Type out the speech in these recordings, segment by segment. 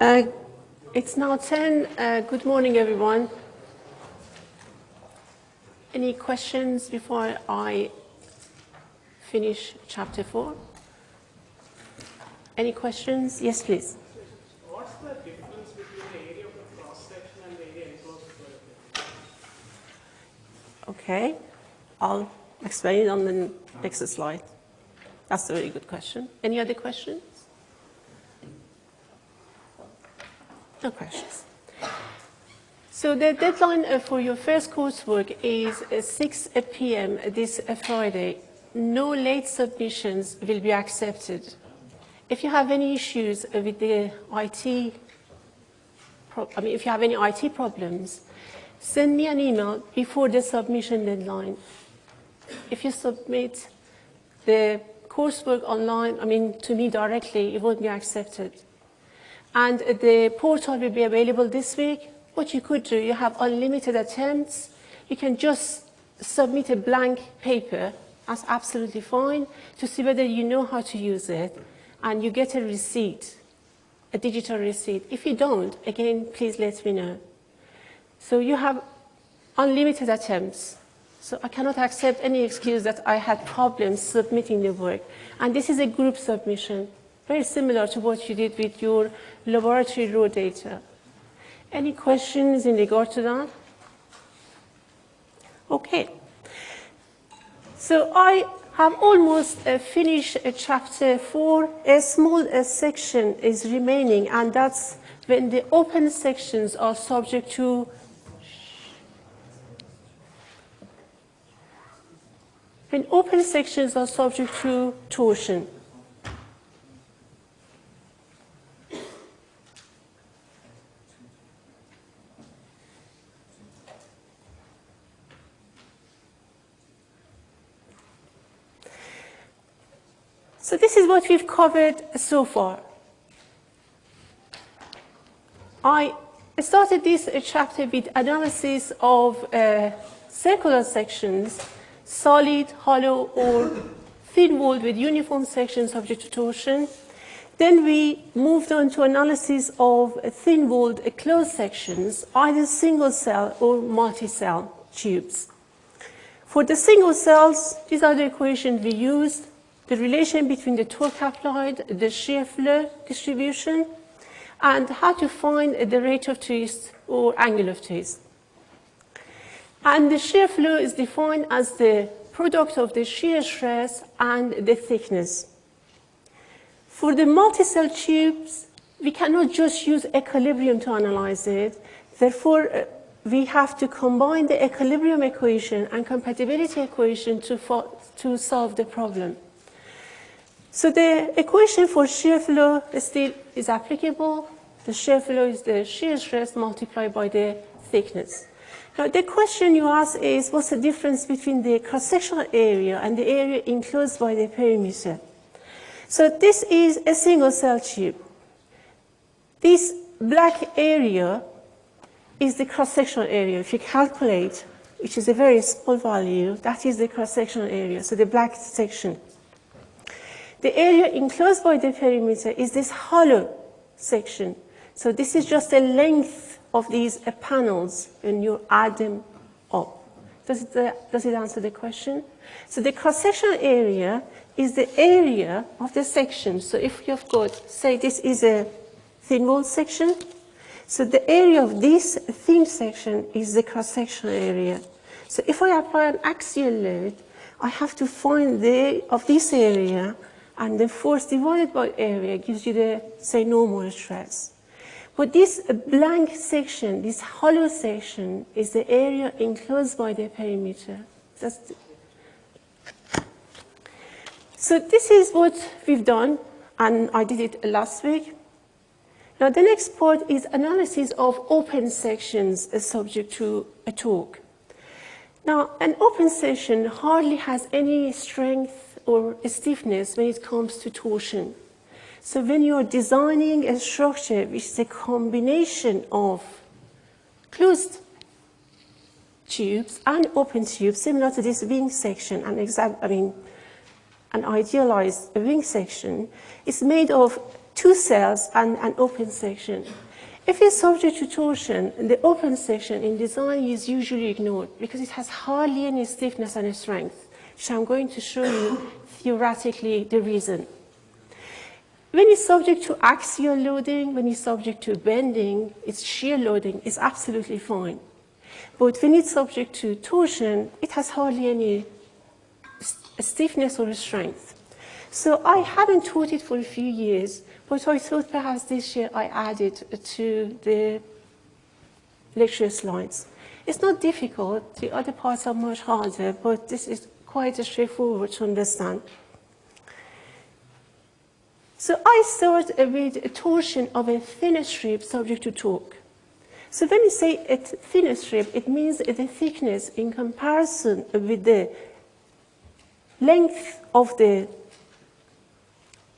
Uh, it's now 10. Uh, good morning, everyone. Any questions before I finish chapter 4? Any questions? Yes, please. What's the difference between the area of the cross section and the area enclosed Okay, I'll explain it on the next slide. That's a very good question. Any other questions? No questions. So the deadline uh, for your first coursework is uh, 6 p.m. this uh, Friday. No late submissions will be accepted. If you have any issues with the IT, I mean, if you have any IT problems, send me an email before the submission deadline. If you submit the coursework online, I mean, to me directly, it won't be accepted. And the portal will be available this week. What you could do, you have unlimited attempts. You can just submit a blank paper. That's absolutely fine to see whether you know how to use it. And you get a receipt, a digital receipt. If you don't, again, please let me know. So you have unlimited attempts. So I cannot accept any excuse that I had problems submitting the work. And this is a group submission, very similar to what you did with your laboratory raw data. Any questions in regard to that? Okay. So I have almost uh, finished uh, chapter four. A small uh, section is remaining, and that's when the open sections are subject to when open sections are subject to torsion. So this is what we've covered so far. I started this chapter with analysis of uh, circular sections, solid, hollow, or thin walled with uniform sections subject to torsion. Then we moved on to analysis of thin walled closed sections, either single cell or multi-cell tubes. For the single cells, these are the equations we used the relation between the torque applied, the shear flow distribution, and how to find the rate of twist or angle of twist. And the shear flow is defined as the product of the shear stress and the thickness. For the multi-cell tubes, we cannot just use equilibrium to analyze it. Therefore, uh, we have to combine the equilibrium equation and compatibility equation to, to solve the problem. So the equation for shear flow still is applicable. The shear flow is the shear stress multiplied by the thickness. Now the question you ask is what's the difference between the cross-sectional area and the area enclosed by the perimeter? So this is a single cell tube. This black area is the cross-sectional area. If you calculate, which is a very small value, that is the cross-sectional area, so the black section. The area enclosed by the perimeter is this hollow section. So this is just the length of these uh, panels and you add them up. Does it, uh, does it answer the question? So the cross-sectional area is the area of the section. So if you've got, say this is a thin wall section, so the area of this thin section is the cross-sectional area. So if I apply an axial load, I have to find the of this area and the force divided by area gives you the, say, normal stress. But this blank section, this hollow section, is the area enclosed by the perimeter. That's so this is what we've done, and I did it last week. Now the next part is analysis of open sections subject to a torque. Now an open section hardly has any strength or stiffness when it comes to torsion. So when you're designing a structure which is a combination of closed tubes and open tubes, similar to this wing section, and exact, I mean, an idealized wing section, is made of two cells and an open section. If it's subject to torsion, the open section in design is usually ignored because it has hardly any stiffness and strength, which I'm going to show you theoretically the reason. When it's subject to axial loading, when it's subject to bending, its shear loading it's absolutely fine. But when it's subject to torsion, it has hardly any stiffness or strength. So I haven't taught it for a few years, but I thought perhaps this year I added it to the lecture slides. It's not difficult, the other parts are much harder, but this is quite a straightforward to understand. So I start with a torsion of a thin strip subject to torque. So when you say a thin strip, it means the thickness in comparison with the length of the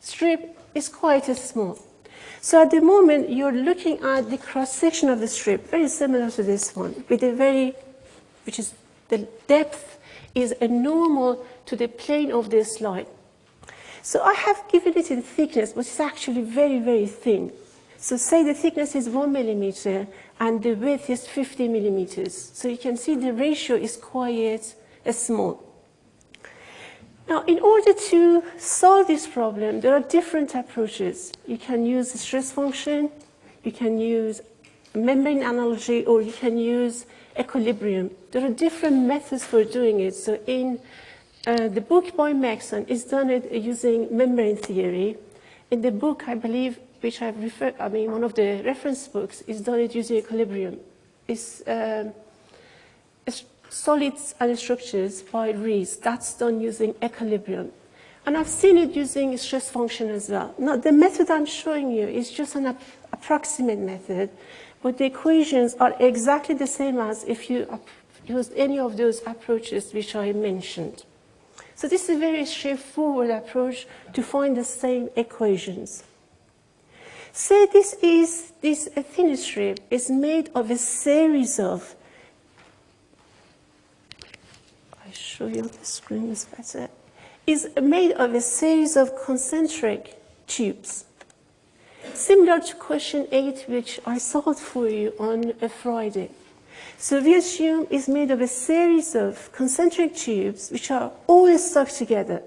strip is quite small. So at the moment, you're looking at the cross-section of the strip, very similar to this one, with a very, which is the depth is a normal to the plane of this line. So I have given it in thickness, but it's actually very, very thin. So say the thickness is one millimeter and the width is 50 millimeters. So you can see the ratio is quite uh, small. Now, in order to solve this problem, there are different approaches. You can use stress function, you can use membrane analogy, or you can use equilibrium. There are different methods for doing it. So in uh, the book by Megson is done it using membrane theory. In the book, I believe, which I've referred, I mean, one of the reference books is done it using equilibrium. It's, um, it's solids and structures by Rees. That's done using equilibrium. And I've seen it using stress function as well. Now, the method I'm showing you is just an ap approximate method, but the equations are exactly the same as if you used any of those approaches which I mentioned. So this is a very straightforward approach to find the same equations. Say this is, this thin strip is made of a series of I show you the screen is better, is made of a series of concentric tubes. Similar to question 8, which I solved for you on a Friday. So we assume it's made of a series of concentric tubes which are all stuck together.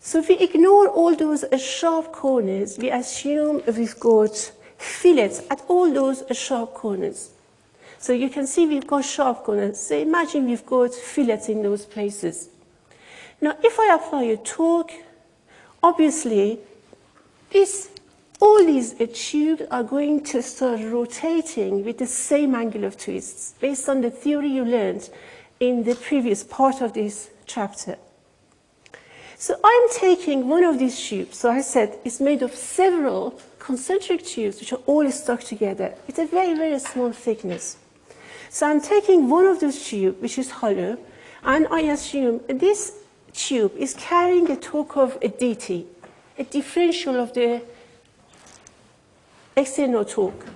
So if we ignore all those uh, sharp corners, we assume we've got fillets at all those uh, sharp corners. So you can see we've got sharp corners. So imagine we've got fillets in those places. Now, if I apply a torque, obviously, this, all these tubes are going to start rotating with the same angle of twists based on the theory you learned in the previous part of this chapter. So I'm taking one of these tubes. So I said it's made of several concentric tubes which are all stuck together. It's a very, very small thickness. So I'm taking one of those tubes, which is hollow, and I assume this tube is carrying a torque of a dt, a differential of the external torque.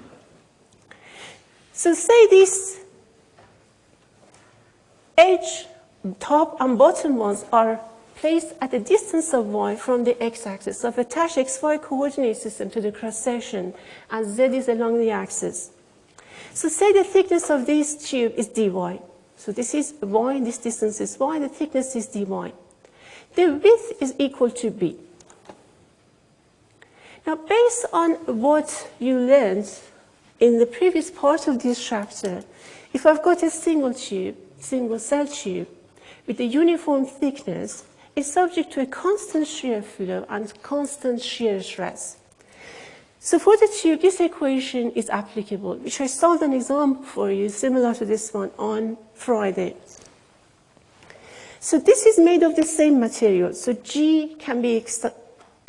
So say this edge, top and bottom ones are placed at a distance of y from the x-axis. So I've attached xy coordinate system to the cross-section, and z is along the axis. So say the thickness of this tube is dy. So this is y, this distance is y, the thickness is dy. The width is equal to b. Now, based on what you learned in the previous part of this chapter, if I've got a single tube, single cell tube, with a uniform thickness, it's subject to a constant shear flow and constant shear stress. So for the tube, this equation is applicable, which I solved an example for you similar to this one on Friday. So this is made of the same material. So G can be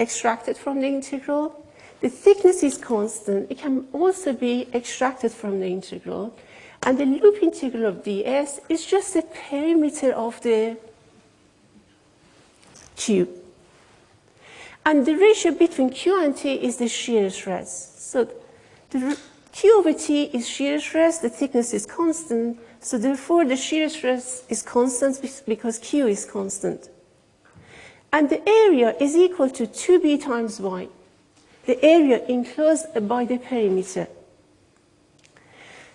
extracted from the integral. The thickness is constant. It can also be extracted from the integral. And the loop integral of ds is just the perimeter of the tube. And the ratio between Q and T is the shear stress. So the Q over T is shear stress, the thickness is constant, so therefore the shear stress is constant because Q is constant. And the area is equal to 2b times y, the area enclosed by the perimeter.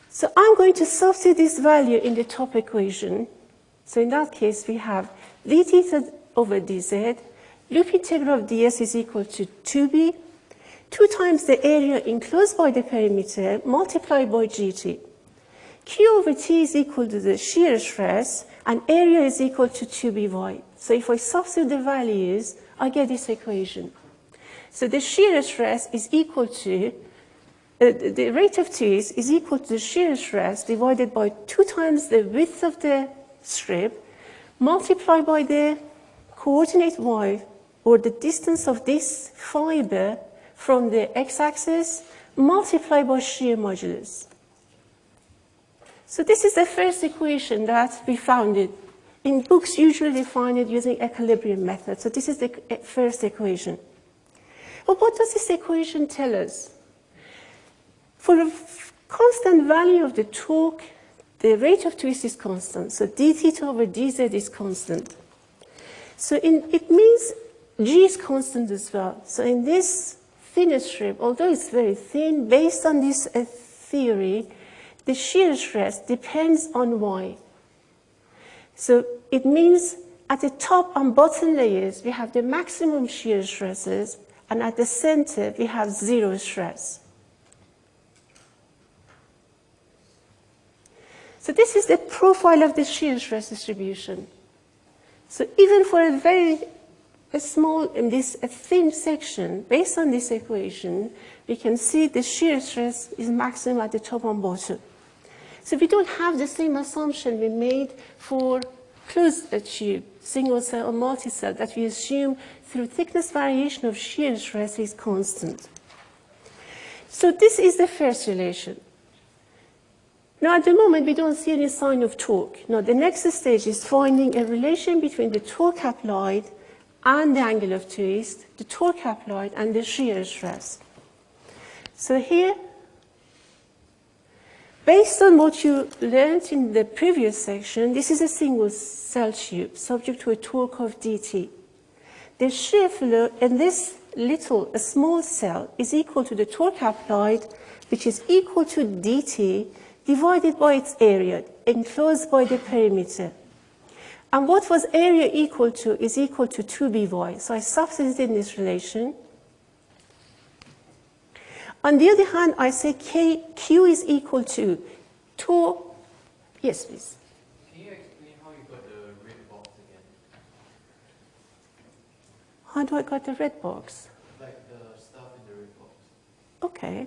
So I'm going to substitute this value in the top equation. So in that case, we have d theta over dz, loop integral of ds is equal to 2b, 2 times the area enclosed by the perimeter multiplied by gt. Q over T is equal to the shear stress, and area is equal to 2by. So if I substitute the values, I get this equation. So the shear stress is equal to, uh, the rate of twist is equal to the shear stress divided by 2 times the width of the strip, multiplied by the coordinate y, or the distance of this fiber from the x-axis, multiplied by shear modulus. So this is the first equation that we found it. In books, usually they find it using equilibrium method. So this is the first equation. But what does this equation tell us? For a constant value of the torque, the rate of twist is constant. So d theta over dz is constant. So in, it means g is constant as well. So in this thinner strip, although it's very thin, based on this uh, theory, the shear stress depends on y. So it means at the top and bottom layers, we have the maximum shear stresses, and at the center, we have zero stress. So this is the profile of the shear stress distribution. So even for a very a small, in this a thin section, based on this equation, we can see the shear stress is maximum at the top and bottom. So we don't have the same assumption we made for closed uh, tube, single cell or multi-cell, that we assume through thickness variation of shear stress is constant. So this is the first relation. Now at the moment we don't see any sign of torque. Now the next stage is finding a relation between the torque applied and the angle of twist, the torque applied and the shear stress. So here Based on what you learned in the previous section, this is a single cell tube subject to a torque of dt. The shear flow in this little, a small cell, is equal to the torque applied, which is equal to dt divided by its area, enclosed by the perimeter. And what was area equal to is equal to 2by. So I substitute in this relation. On the other hand, I say K, Q is equal to 2, yes please. Can you explain how you got the red box again? How do I got the red box? Like the stuff in the red box. Okay.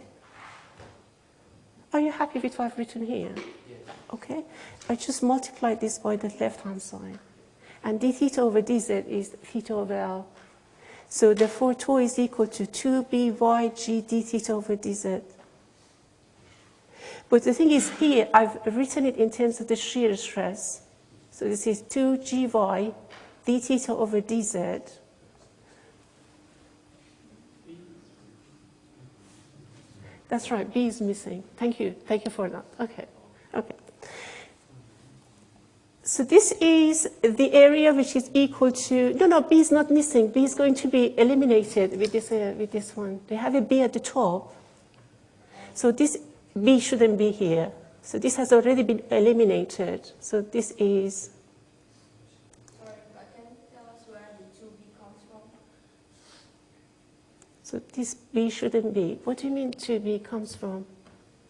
Are you happy with what I've written here? Yes. Okay. I just multiply this by the left-hand side. And d theta over dz is theta over L. So therefore, tau is equal to 2by g d theta over dz. But the thing is here, I've written it in terms of the shear stress. So this is 2gy d theta over dz. That's right, B is missing. Thank you. Thank you for that. Okay. Okay. So this is the area which is equal to, no, no, B is not missing. B is going to be eliminated with this, uh, with this one. They have a B at the top. So this B shouldn't be here. So this has already been eliminated. So this is, Sorry, but can you tell us where the 2B comes from? so this B shouldn't be. What do you mean 2B comes from?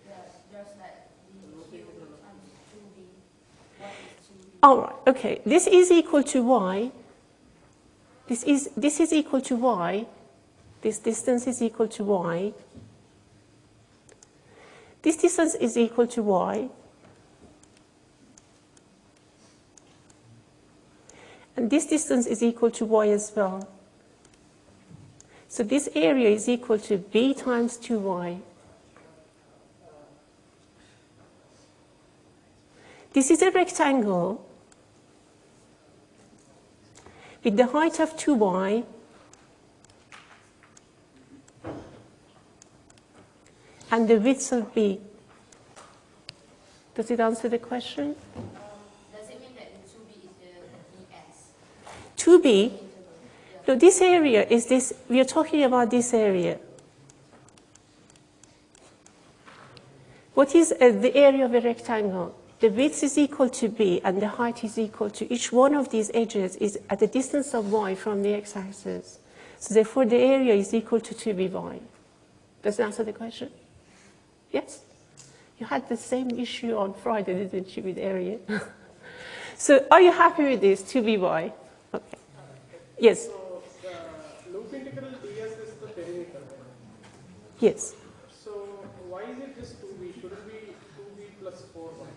Yeah, just like the Q times 2B. What is 2B? All right, okay. This is equal to y. This is, this is equal to y. This distance is equal to y. This distance is equal to y. And this distance is equal to y as well. So this area is equal to b times 2y. This is a rectangle with the height of 2y and the width of b. Does it answer the question? Does it mean that 2B is the ES? 2b, Interval. Yeah. No, this area is this, we are talking about this area. What is uh, the area of a rectangle? The width is equal to b and the height is equal to each one of these edges is at a distance of y from the x-axis. So therefore the area is equal to 2by. Does that answer the question? Yes? You had the same issue on Friday, didn't you, with area? so are you happy with this, 2by? Okay. Yes, So the loop integral ds is the perimeter. yes. So why is it just 2b? Should it be 2b plus 4y?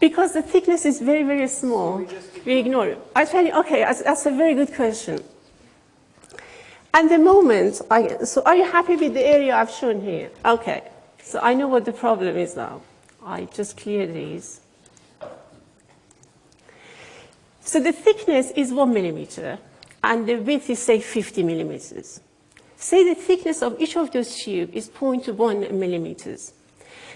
Because the thickness is very, very small, we we ignore it. I tell you, okay, that's, that's a very good question. At the moment, I, so are you happy with the area I've shown here? Okay, so I know what the problem is now. I just clear these. So the thickness is one millimeter, and the width is, say, 50 millimeters. Say the thickness of each of those tubes is 0.1 millimeters.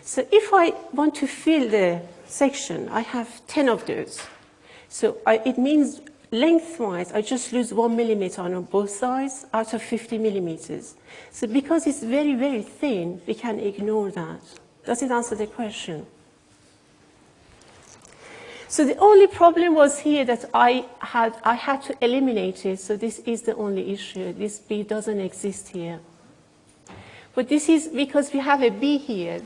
So if I want to fill the section, I have 10 of those. So I, it means lengthwise, I just lose one millimeter on both sides out of 50 millimeters. So because it's very, very thin, we can ignore that. Does it answer the question? So the only problem was here that I had, I had to eliminate it, so this is the only issue. This B doesn't exist here. But this is because we have a B here,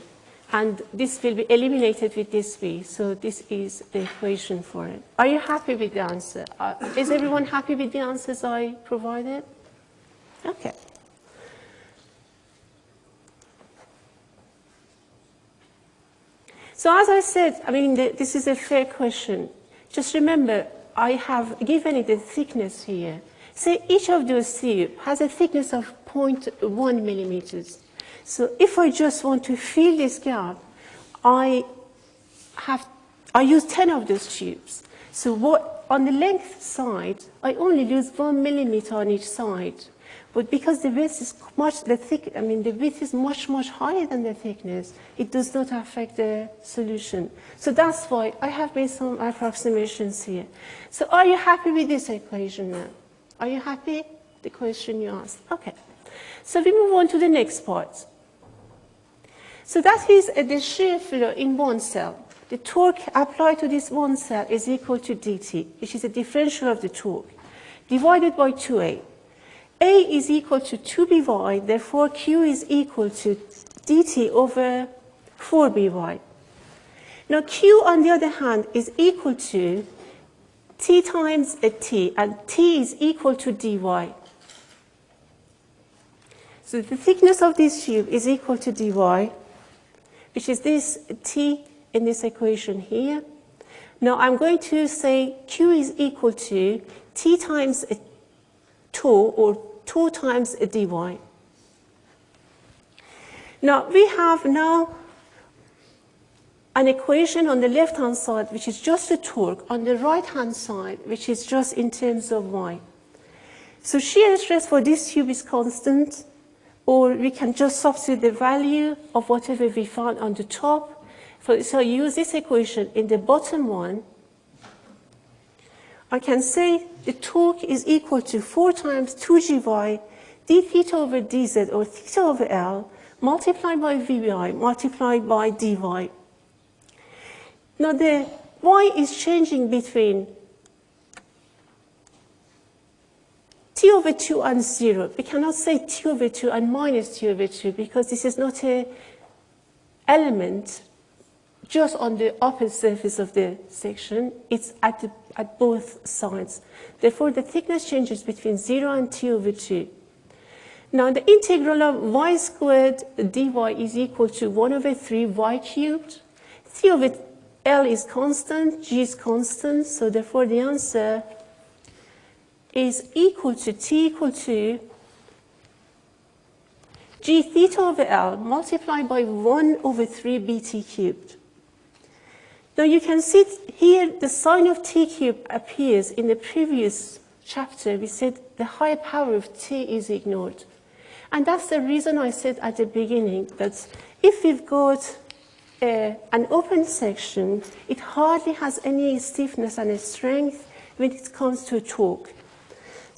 and this will be eliminated with this B, so this is the equation for it. Are you happy with the answer? Uh, is everyone happy with the answers I provided? Okay. So as I said, I mean, the, this is a fair question. Just remember, I have given it a thickness here. Say each of those tubes has a thickness of 0.1 millimeters. So if I just want to fill this gap, I have, I use 10 of those tubes. So what, on the length side, I only lose one millimeter on each side. But because the width is much, the thick, I mean, the width is much, much higher than the thickness, it does not affect the solution. So that's why I have made some approximations here. So are you happy with this equation now? Are you happy? The question you asked. Okay. So we move on to the next part. So that is uh, the shear flow in one cell. The torque applied to this one cell is equal to dt, which is a differential of the torque, divided by 2a. A is equal to 2by, therefore Q is equal to dt over 4by. Now Q, on the other hand, is equal to t times a t, and t is equal to dy. So the thickness of this tube is equal to dy, which is this t in this equation here. Now I'm going to say Q is equal to t times a 2 or 2 times a dy. Now we have now an equation on the left-hand side which is just the torque, on the right-hand side which is just in terms of y. So shear stress for this tube is constant, or we can just substitute the value of whatever we found on the top. So, use this equation in the bottom one. I can say the torque is equal to 4 times 2gy d theta over dz or theta over L multiplied by Vbi multiplied by dy. Now the y is changing between t over 2 and 0. We cannot say t over 2 and minus t over 2 because this is not a element just on the upper surface of the section. It's at, the, at both sides. Therefore, the thickness changes between 0 and t over 2. Now, the integral of y squared dy is equal to 1 over 3 y cubed. t over L is constant, G is constant, so therefore the answer is equal to T equal to G theta over L multiplied by 1 over 3 BT cubed. Now you can see here the sign of T cubed appears in the previous chapter. We said the higher power of T is ignored. And that's the reason I said at the beginning that if we've got uh, an open section, it hardly has any stiffness and strength when it comes to torque.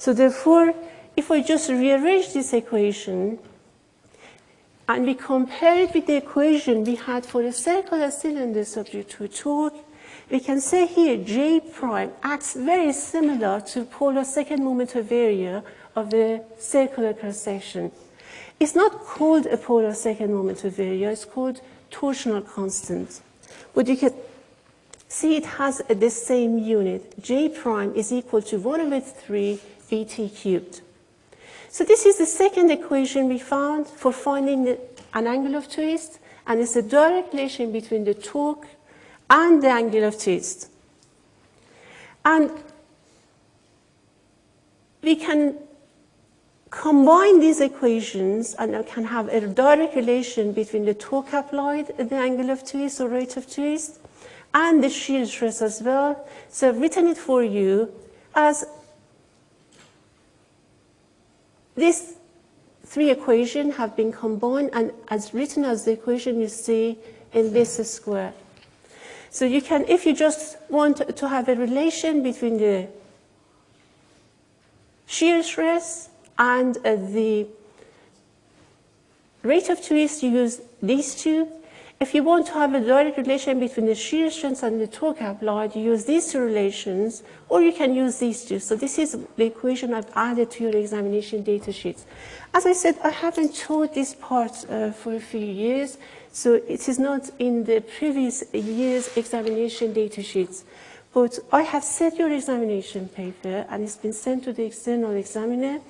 So therefore, if I just rearrange this equation and we compare it with the equation we had for a circular cylinder subject to torque, we can say here J prime acts very similar to polar second moment of area of the circular cross-section. It's not called a polar second moment of area, it's called torsional constant. But you can see it has the same unit. J prime is equal to 1 over 3 VT cubed. So this is the second equation we found for finding an angle of twist, and it's a direct relation between the torque and the angle of twist. And we can combine these equations and I can have a direct relation between the torque applied the angle of twist or rate of twist and the shear stress as well. So I've written it for you as these three equations have been combined and as written as the equation you see in this square. So you can, if you just want to have a relation between the shear stress and uh, the rate of twist, you use these two. If you want to have a direct relation between the shear strength and the torque applied, you use these two relations, or you can use these two. So this is the equation I've added to your examination data sheets. As I said, I haven't taught this part uh, for a few years, so it is not in the previous year's examination data sheets. But I have set your examination paper, and it's been sent to the external examiner.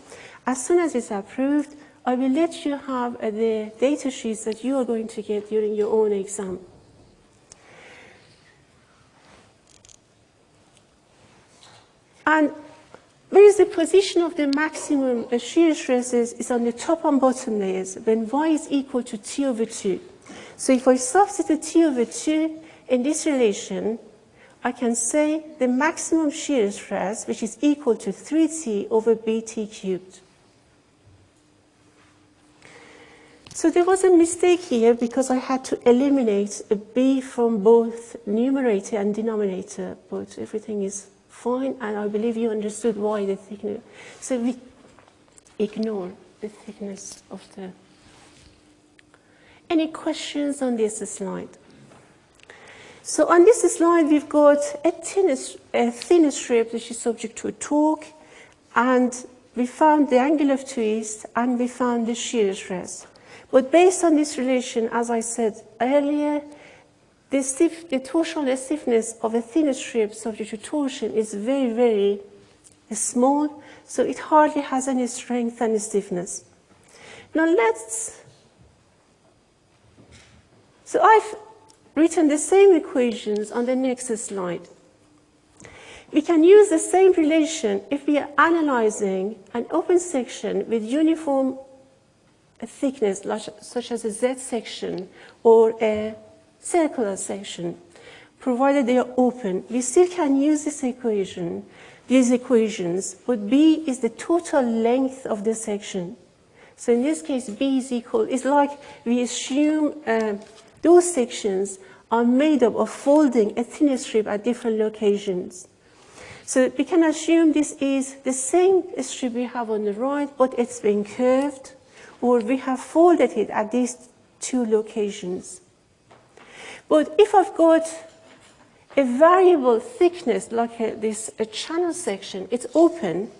As soon as it's approved, I will let you have uh, the data sheets that you are going to get during your own exam. And where is the position of the maximum uh, shear stresses is on the top and bottom layers when y is equal to t over 2. So if I substitute t over 2 in this relation, I can say the maximum shear stress, which is equal to 3t over bt cubed. So there was a mistake here because I had to eliminate a b from both numerator and denominator, but everything is fine, and I believe you understood why the thickness. So we ignore the thickness of the. Any questions on this slide? So on this slide, we've got a thin, a thin strip which is subject to a torque, and we found the angle of twist, and we found the shear stress. But based on this relation, as I said earlier, the, stiff, the torsional stiffness of a thin strip subject to torsion is very, very small, so it hardly has any strength and stiffness. Now let's, so I've written the same equations on the next slide. We can use the same relation if we are analyzing an open section with uniform thickness, such as a Z section or a circular section, provided they are open. We still can use this equation, these equations, but B is the total length of the section. So in this case, B is equal, it's like we assume uh, those sections are made up of folding a thin strip at different locations. So we can assume this is the same strip we have on the right, but it's been curved or we have folded it at these two locations. But if I've got a variable thickness like a, this a channel section, it's open,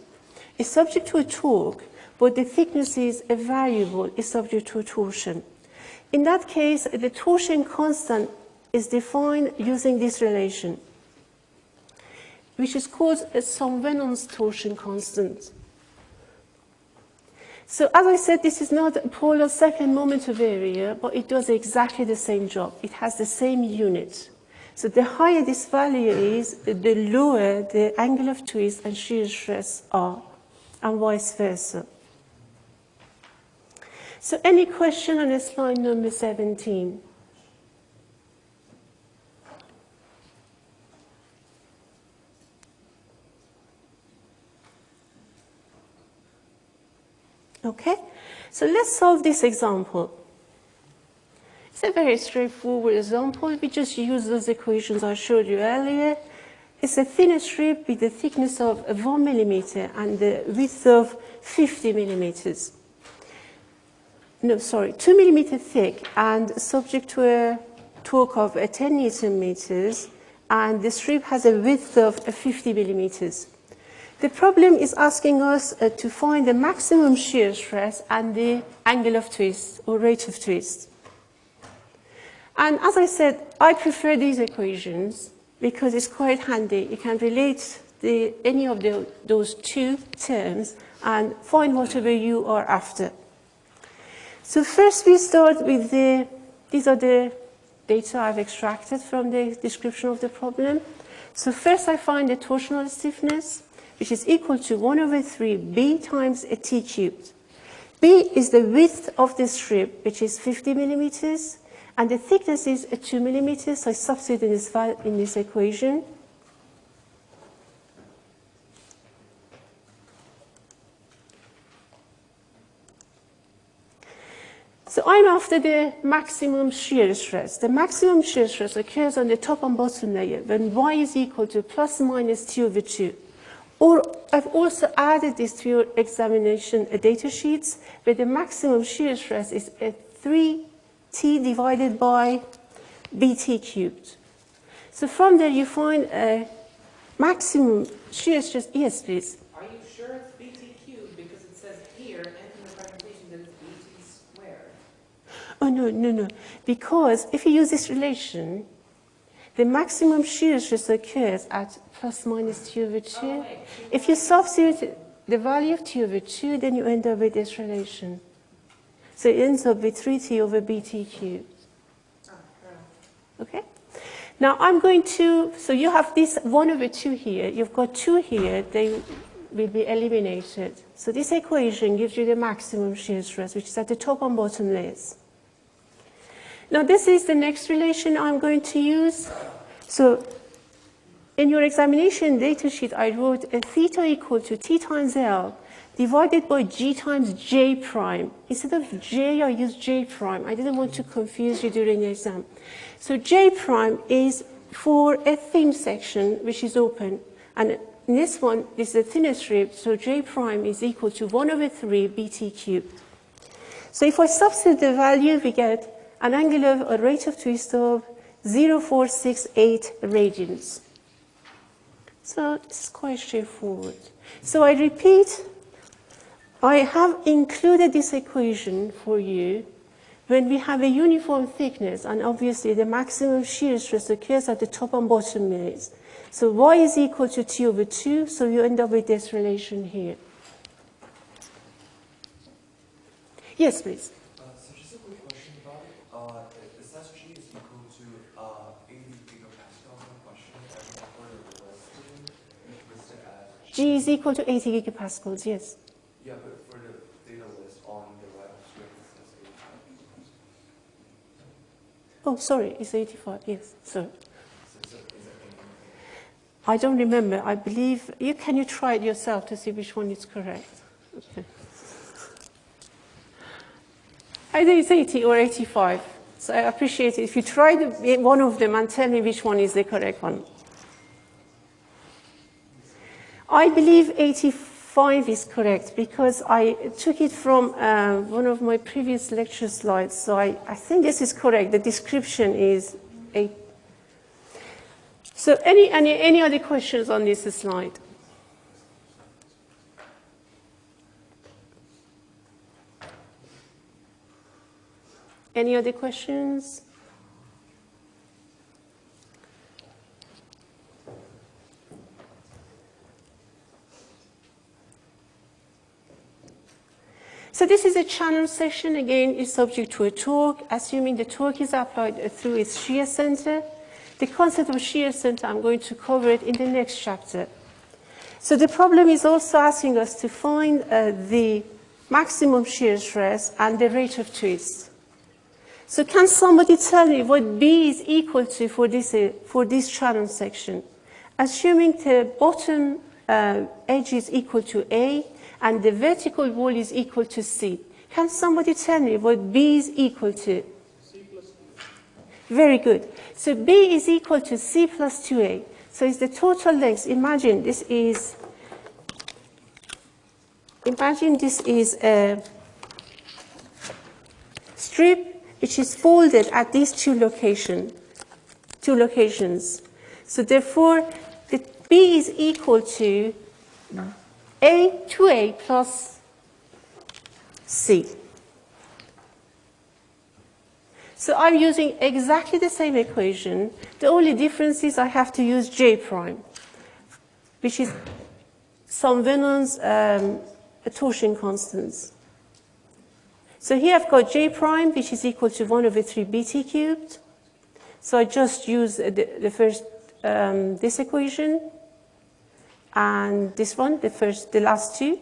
it's subject to a torque, but the thickness is a variable, is subject to a torsion. In that case, the torsion constant is defined using this relation, which is called a Saint-Venant's torsion constant. So as I said, this is not polar second moment of area, but it does exactly the same job. It has the same unit. So the higher this value is, the lower the angle of twist and shear stress are, and vice versa. So any question on slide number 17? Okay, so let's solve this example. It's a very straightforward example. We just use those equations I showed you earlier. it's a thin strip with a thickness of 1 millimeter and the width of 50 millimeters. No, sorry, 2 millimeter thick and subject to a torque of uh, 10 newton meters and the strip has a width of uh, 50 millimeters. The problem is asking us uh, to find the maximum shear stress and the angle of twist or rate of twist. And as I said, I prefer these equations because it's quite handy. You can relate the, any of the, those two terms and find whatever you are after. So first we start with the, these are the data I've extracted from the description of the problem. So first I find the torsional stiffness, which is equal to 1 over 3 b times a t cubed. b is the width of the strip, which is 50 millimeters, and the thickness is 2 millimeters, so I substitute in this, in this equation. So I'm after the maximum shear stress. The maximum shear stress occurs on the top and bottom layer when y is equal to plus 2 over 2. Or I've also added this to your examination data sheets where the maximum shear stress is at 3t divided by bt cubed. So from there you find a maximum shear stress. Yes, please. Are you sure it's BT cubed because it says here and in the presentation that it's BT squared? Oh, no, no, no. Because if you use this relation, the maximum shear stress occurs at plus minus t over 2. If you substitute the value of t over 2, then you end up with this relation. So it ends up with 3t over bt cubed. Okay? Now I'm going to, so you have this 1 over 2 here, you've got 2 here, they will be eliminated. So this equation gives you the maximum shear stress, which is at the top and bottom layers. Now this is the next relation I'm going to use. So in your examination data sheet, I wrote a theta equal to t times L divided by g times j prime. Instead of j, I used j prime. I didn't want to confuse you during the exam. So j prime is for a thin section which is open. And in this one, this is a thinner strip, so j prime is equal to 1 over 3 bt cubed. So if I substitute the value, we get an angle of a rate of twist of 0468 radians. So is quite straightforward. So I repeat, I have included this equation for you when we have a uniform thickness and obviously the maximum shear stress occurs at the top and bottom layers. So y is equal to t over 2, so you end up with this relation here. Yes, please. Uh, so just a quick question about it. Uh, the SSG is equal to uh, 80 gigapascal. My question is, and for the listing, it's listed as G is equal to 80 gigapascals, yes. Yeah, but for the data list on the web script, it says 85. Oh, sorry, it's 85, yes, sorry. So is it, is it I don't remember. I believe, you, can you try it yourself to see which one is correct? Okay. Either it's 80 or 85. So I appreciate it. If you try the, one of them and tell me which one is the correct one. I believe 85 is correct because I took it from uh, one of my previous lecture slides. So I, I think this is correct. The description is 8. So any, any, any other questions on this slide? Any other questions? So this is a channel section. Again, it's subject to a torque, assuming the torque is applied through its shear center. The concept of shear center, I'm going to cover it in the next chapter. So the problem is also asking us to find uh, the maximum shear stress and the rate of twist. So can somebody tell me what B is equal to for this, uh, for this channel section? Assuming the bottom uh, edge is equal to A and the vertical wall is equal to C. Can somebody tell me what B is equal to? C plus Very good. So B is equal to C plus 2A. So it's the total length. Imagine this is, imagine this is a strip which is folded at these two location, two locations. So therefore, the B is equal to A, 2A plus C. So I'm using exactly the same equation. The only difference is I have to use J prime, which is Saint-Venant's um, torsion constants. So here I've got J prime, which is equal to 1 over 3 bt cubed. So I just use the, the first, um, this equation, and this one, the first, the last two.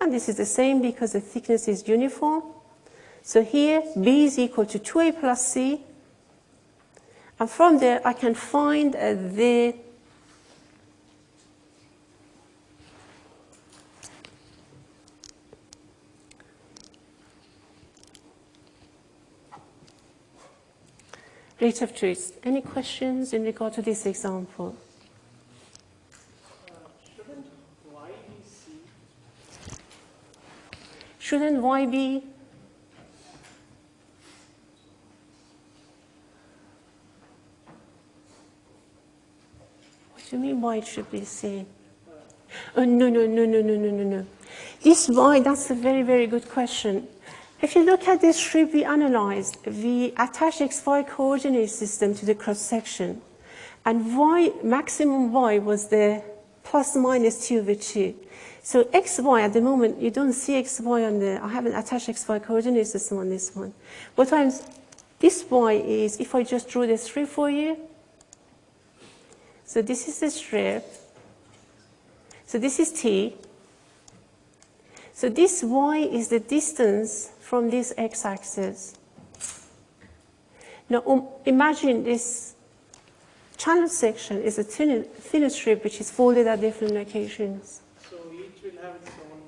And this is the same because the thickness is uniform. So here, B is equal to 2A plus C. And from there, I can find uh, the rate of twist. Any questions in regard to this example? Uh, shouldn't y be c? Shouldn't Y be? What do you mean why it should be C? Oh, uh, no, no, no, no, no, no, no, no. This why, that's a very, very good question. If you look at this strip we analyzed, we attach xy coordinate system to the cross section. And y, maximum y was the plus minus 2 over 2. So xy at the moment, you don't see xy on the, I haven't attached xy coordinate system on this one. What I'm, this y is, if I just drew the strip for you, so this is the strip, so this is t, so this y is the distance from this x-axis. Now um, imagine this channel section is a thin, thin strip which is folded at different locations. So each have its own.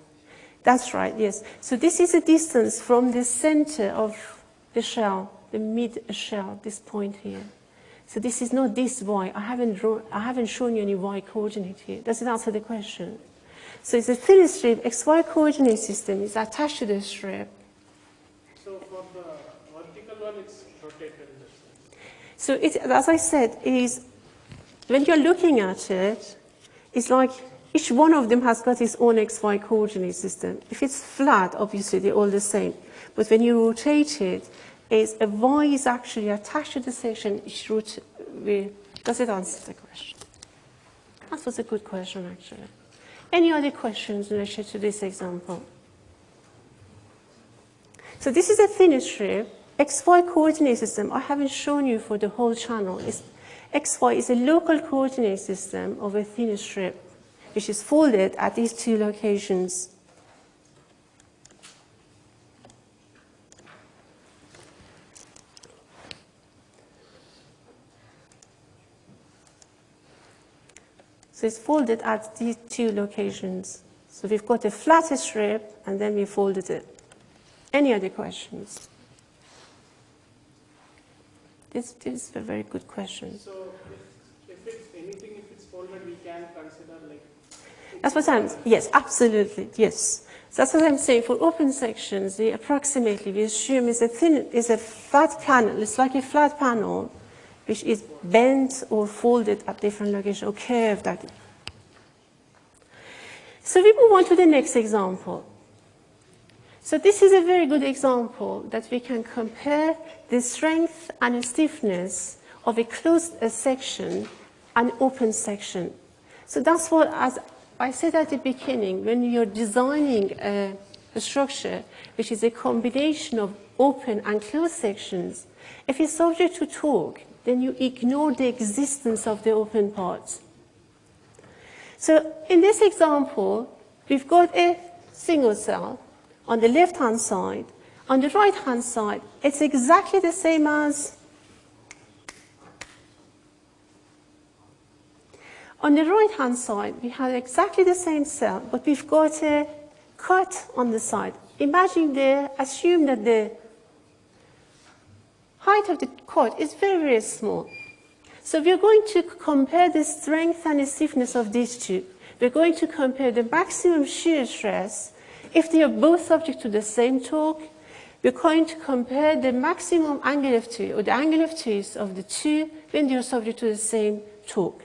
That's right, yes. So this is a distance from the center of the shell, the mid shell, this point here. So this is not this y. I haven't, drawn, I haven't shown you any y coordinate here. Does it answer the question? So it's a thin strip, xy coordinate system is attached to the strip. So for the vertical one, it's rotated in this sense. So it, as I said, is when you're looking at it, it's like each one of them has got its own xy coordinate system. If it's flat, obviously they're all the same. But when you rotate it, is a y is actually attached to the section each root. Does it answer the question? That was a good question, actually. Any other questions in relation to this example? So this is a thin strip. XY coordinate system, I haven't shown you for the whole channel. It's, XY is a local coordinate system of a thin strip, which is folded at these two locations. So it's folded at these two locations. So we've got a flat strip and then we folded it. Any other questions? This, this is a very good question. So if, if it's anything, if it's folded, we can consider like. That's what I'm, yes, absolutely, yes. So that's what I'm saying. For open sections, the approximately we assume is a thin, is a flat panel. It's like a flat panel, which is bent or folded at different locations or curved. At so we move on to the next example. So this is a very good example that we can compare the strength and stiffness of a closed section and open section. So that's what, as I said at the beginning, when you're designing a, a structure which is a combination of open and closed sections, if it's subject to torque, then you ignore the existence of the open parts. So in this example, we've got a single cell on the left-hand side. On the right-hand side, it's exactly the same as On the right-hand side, we have exactly the same cell, but we've got a cut on the side. Imagine there, assume that the height of the cut is very, very small. So we're going to compare the strength and the stiffness of these two. We're going to compare the maximum shear stress if they are both subject to the same torque. We're going to compare the maximum angle of twist or the angle of twist of the two when they are subject to the same torque.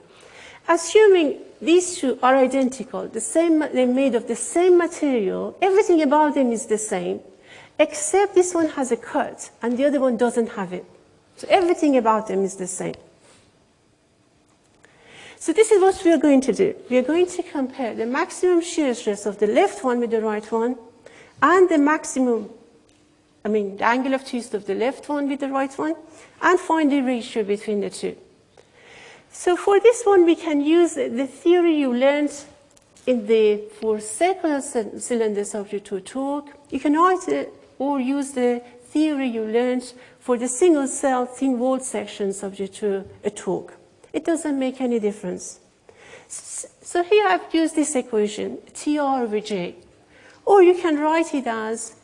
Assuming these two are identical, the same, they're made of the same material, everything about them is the same, except this one has a cut and the other one doesn't have it. So everything about them is the same. So this is what we are going to do. We are going to compare the maximum shear stress of the left one with the right one and the maximum, I mean, the angle of twist of the left one with the right one and find the ratio between the two. So for this one, we can use the theory you learned in the, for circular cylinders subject to a torque. You can either or use the theory you learned for the single cell thin walled section subject to a torque. It doesn't make any difference. So here I've used this equation, TR over J. Or you can write it as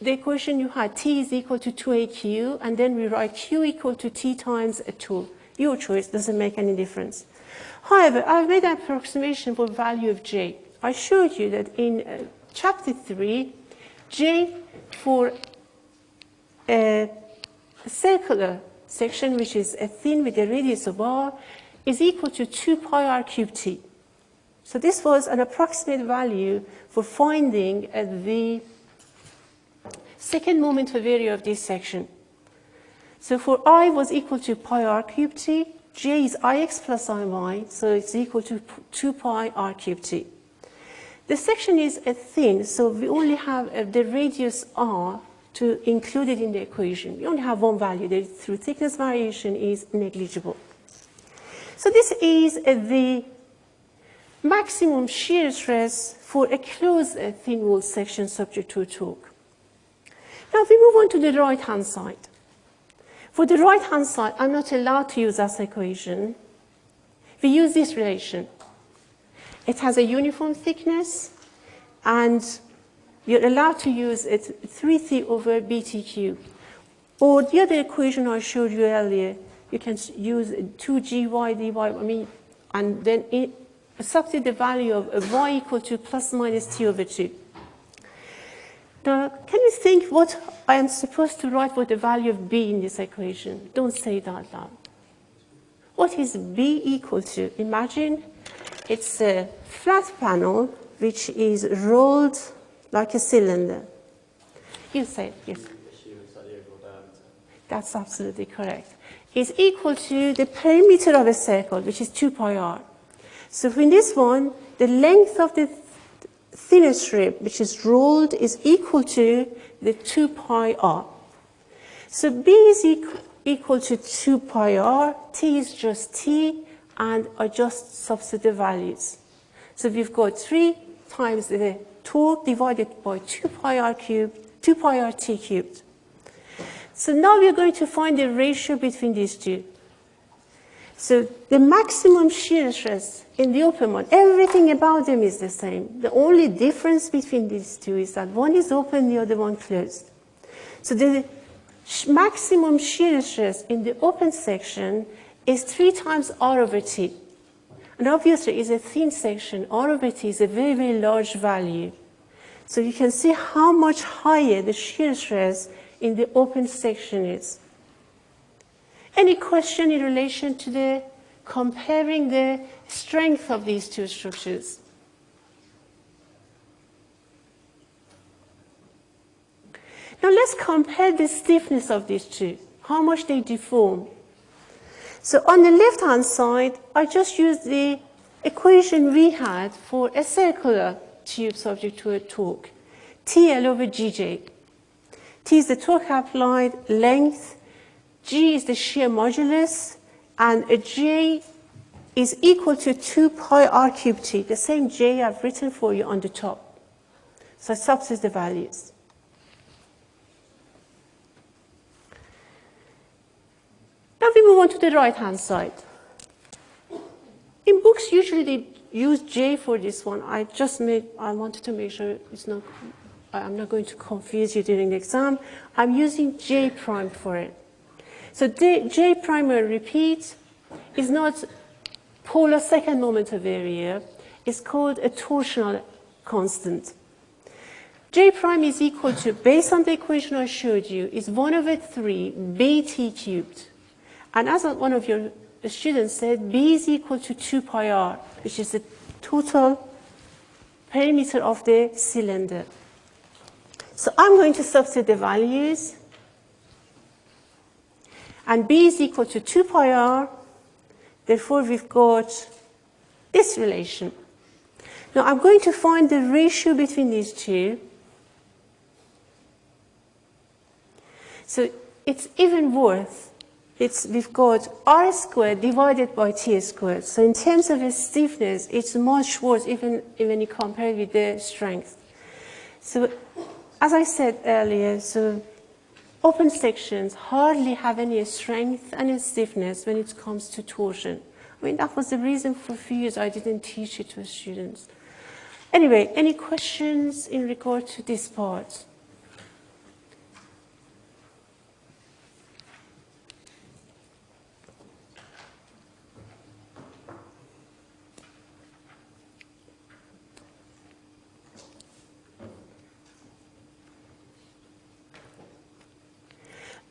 the equation you had, T is equal to 2AQ, and then we write Q equal to T times a 2. Your choice doesn't make any difference. However, I've made an approximation for value of J. I showed you that in uh, chapter 3, J for a circular section, which is a thin with a radius of r, is equal to 2 pi r cubed t. So this was an approximate value for finding uh, the second moment of area of this section. So for i was equal to pi r cubed t, j is ix plus iy, so it's equal to 2 pi r cubed t. The section is a thin, so we only have uh, the radius r to include it in the equation. We only have one value that through thickness variation is negligible. So this is uh, the maximum shear stress for a closed uh, thin wall section subject to a torque. Now if we move on to the right-hand side. For the right-hand side, I'm not allowed to use this equation. We use this relation. It has a uniform thickness, and you're allowed to use it 3c over btq. Or the other equation I showed you earlier, you can use 2gy dy, I mean, and then it, substitute the value of y equal to plus minus t over 2. Now, can you think what I am supposed to write for the value of b in this equation? Don't say it out loud. What is b equal to? Imagine it's a flat panel which is rolled like a cylinder. You say, yes. That's absolutely correct. Is equal to the perimeter of a circle, which is 2 pi r. So in this one, the length of the thinner strip, which is rolled, is equal to the 2 pi r. So b is equal, equal to 2 pi r, t is just t, and I just substitute values. So we've got 3 times the torque divided by 2 pi r cubed, 2 pi r t cubed. So now we're going to find the ratio between these two. So the maximum shear stress in the open one, everything about them is the same. The only difference between these two is that one is open, the other one closed. So the maximum shear stress in the open section is 3 times r over t. And obviously, it's a thin section. R over t is a very, very large value. So you can see how much higher the shear stress in the open section is. Any question in relation to the comparing the strength of these two structures? Now let's compare the stiffness of these two, how much they deform. So on the left-hand side, I just used the equation we had for a circular tube subject to a torque, TL over GJ. T is the torque applied length G is the shear modulus, and a J is equal to 2 pi r cubed t, the same J I've written for you on the top. So substitute the values. Now we move on to the right-hand side. In books, usually they use J for this one. I just made, I wanted to make sure it's not, I'm not going to confuse you during the exam. I'm using J prime for it. So J, prime, repeat, is not polar second moment of area. It's called a torsional constant. J prime is equal to, based on the equation I showed you, is 1 over 3 bt cubed. And as one of your students said, b is equal to 2 pi r, which is the total perimeter of the cylinder. So I'm going to substitute the values. And b is equal to 2 pi r. Therefore, we've got this relation. Now, I'm going to find the ratio between these two. So it's even worth, it's, we've got r squared divided by t squared. So in terms of its stiffness, it's much worse even when you compare it with the strength. So as I said earlier, so open sections hardly have any strength and stiffness when it comes to torsion. I mean, that was the reason for few years I didn't teach it to students. Anyway, any questions in regard to this part?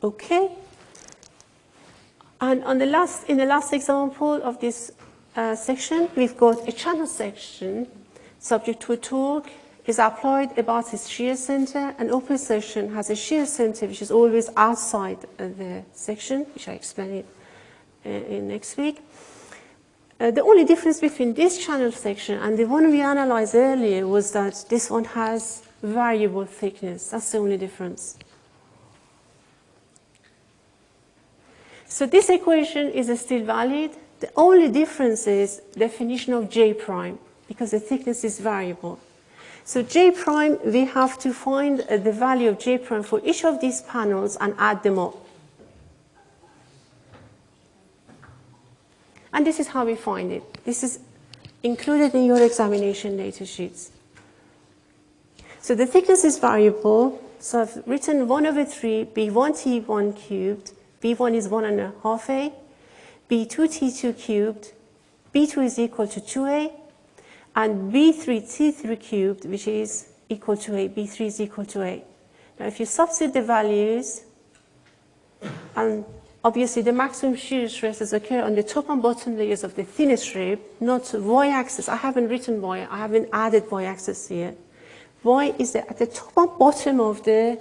Okay. And on the last, in the last example of this uh, section, we've got a channel section subject to a torque is applied about its shear center. An open section has a shear center which is always outside the section, which I explain it uh, in next week. Uh, the only difference between this channel section and the one we analyzed earlier was that this one has variable thickness. That's the only difference. So this equation is still valid. The only difference is definition of J prime, because the thickness is variable. So J prime, we have to find uh, the value of J prime for each of these panels and add them up. And this is how we find it. This is included in your examination data sheets. So the thickness is variable. So I've written 1 over 3 B1T1 cubed B1 is 1 and a half A, B2T2 cubed, B2 is equal to 2A, and B3T3 cubed, which is equal to A, B3 is equal to A. Now, if you substitute the values, and obviously the maximum shear stresses occur on the top and bottom layers of the thin strip, not y-axis. I haven't written y, I haven't added y-axis here. Y is the, at the top and bottom of the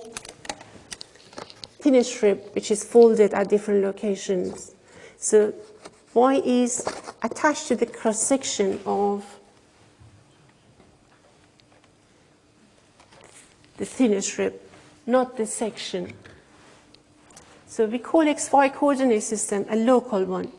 thin strip which is folded at different locations. So Y is attached to the cross section of the thin strip, not the section. So we call XY coordinate system a local one.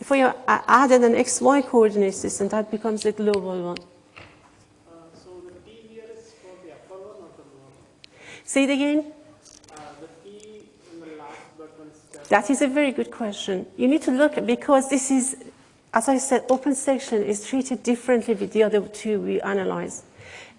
If we added an XY coordinate system, that becomes a global one. Uh, so the T here is for the upper one or the lower? one? Say it again. That is a very good question. You need to look at because this is, as I said, open section is treated differently with the other two we analyzed.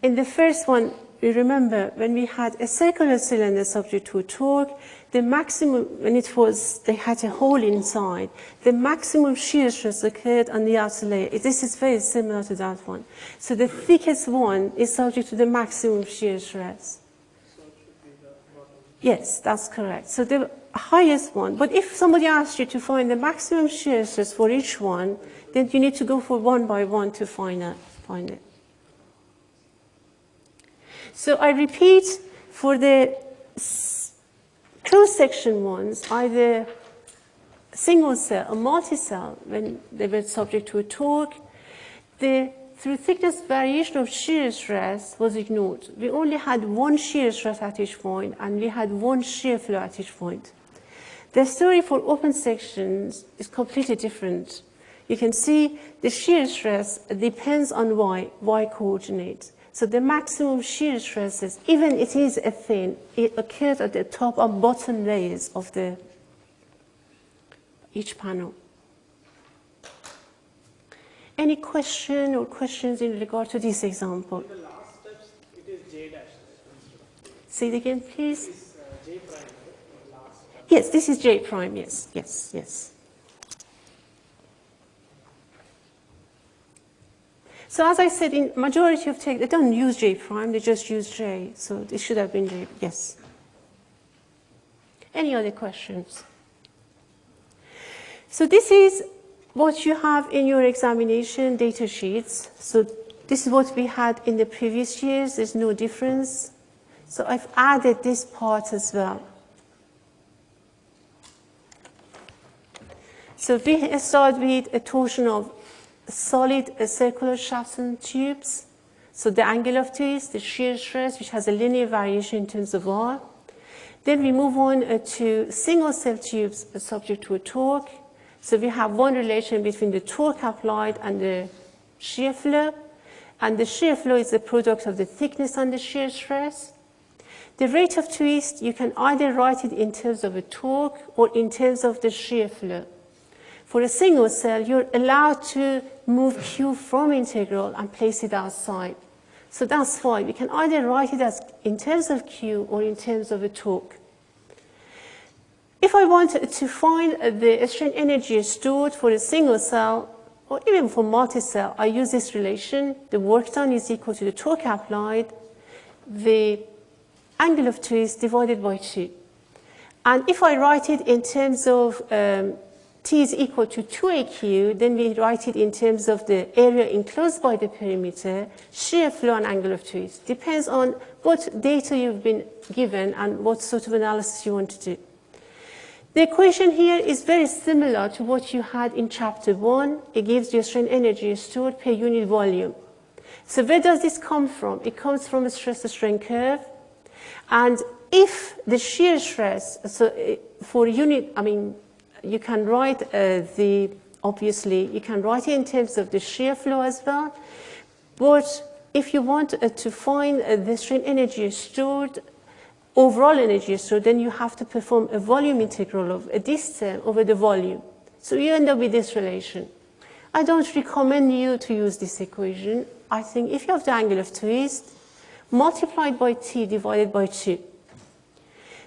In the first one, we remember when we had a circular cylinder subject to a torque, the maximum, when it was, they had a hole inside, the maximum shear stress occurred on the outer layer. This is very similar to that one. So the thickest one is subject to the maximum shear stress. Yes, that's correct. So the highest one. But if somebody asks you to find the maximum shear stress for each one, then you need to go for one by one to find it. Find it. So I repeat, for the cross-section ones, either single cell or multi-cell, when they were subject to a torque, the through thickness variation of shear stress was ignored. We only had one shear stress at each point and we had one shear flow at each point. The story for open sections is completely different. You can see the shear stress depends on y, y coordinate. So the maximum shear stresses, even it is a thin, it occurs at the top and bottom layers of the each panel. Any question or questions in regard to this example? In the last steps, it is J dash. Say it again, please. Is uh, J prime, right? The last step. Yes, this is J prime, yes, yes, yes. So as I said, in majority of text, they don't use J prime, they just use J. So this should have been J, yes. Any other questions? So this is what you have in your examination data sheets. So this is what we had in the previous years. There's no difference. So I've added this part as well. So we start with a torsion of solid circular shafts and tubes. So the angle of twist, the shear stress, which has a linear variation in terms of R. Then we move on uh, to single cell tubes subject to a torque. So we have one relation between the torque applied and the shear flow. And the shear flow is the product of the thickness and the shear stress. The rate of twist, you can either write it in terms of a torque or in terms of the shear flow. For a single cell, you're allowed to move Q from integral and place it outside. So that's why we can either write it as in terms of Q or in terms of a torque. If I want to find the strain energy stored for a single cell, or even for multi-cell, I use this relation. The work done is equal to the torque applied, the angle of twist divided by 2. And if I write it in terms of um, T is equal to 2AQ, then we write it in terms of the area enclosed by the perimeter, shear flow and angle of twist. Depends on what data you've been given and what sort of analysis you want to do. The equation here is very similar to what you had in chapter one. It gives you strain energy stored per unit volume. So where does this come from? It comes from a stress strain curve. And if the shear stress, so uh, for unit, I mean, you can write uh, the, obviously, you can write it in terms of the shear flow as well. But if you want uh, to find uh, the strain energy stored overall energy, so then you have to perform a volume integral of a distance over the volume. So you end up with this relation. I don't recommend you to use this equation. I think if you have the angle of twist, multiplied by t divided by 2.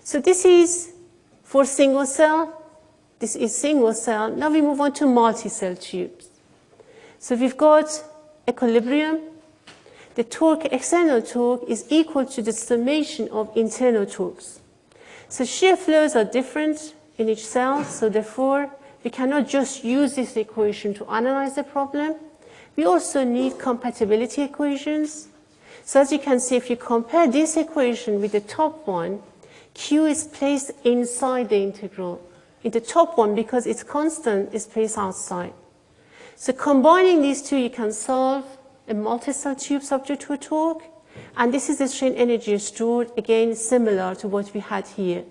So this is for single cell. This is single cell. Now we move on to multi-cell tubes. So we've got equilibrium, the torque, external torque, is equal to the summation of internal torques. So shear flows are different in each cell, so therefore we cannot just use this equation to analyze the problem. We also need compatibility equations. So as you can see, if you compare this equation with the top one, Q is placed inside the integral. In the top one, because it's constant, is placed outside. So combining these two, you can solve a multi-cell tube subject to a torque. And this is the strain energy stored, again, similar to what we had here.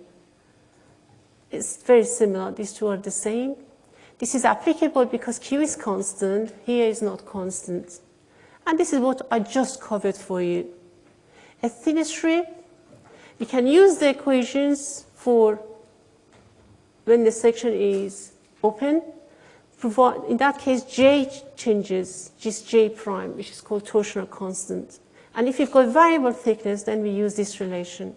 It's very similar. These two are the same. This is applicable because Q is constant. Here is not constant. And this is what I just covered for you. A thin strip, we can use the equations for when the section is open in that case, J changes, just J prime, which is called torsional constant. And if you've got variable thickness, then we use this relation.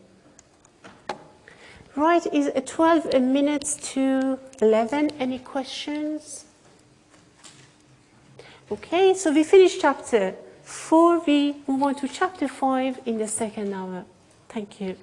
Right, is 12 minutes to 11. Any questions? Okay, so we finished chapter 4. We move on to chapter 5 in the second hour. Thank you.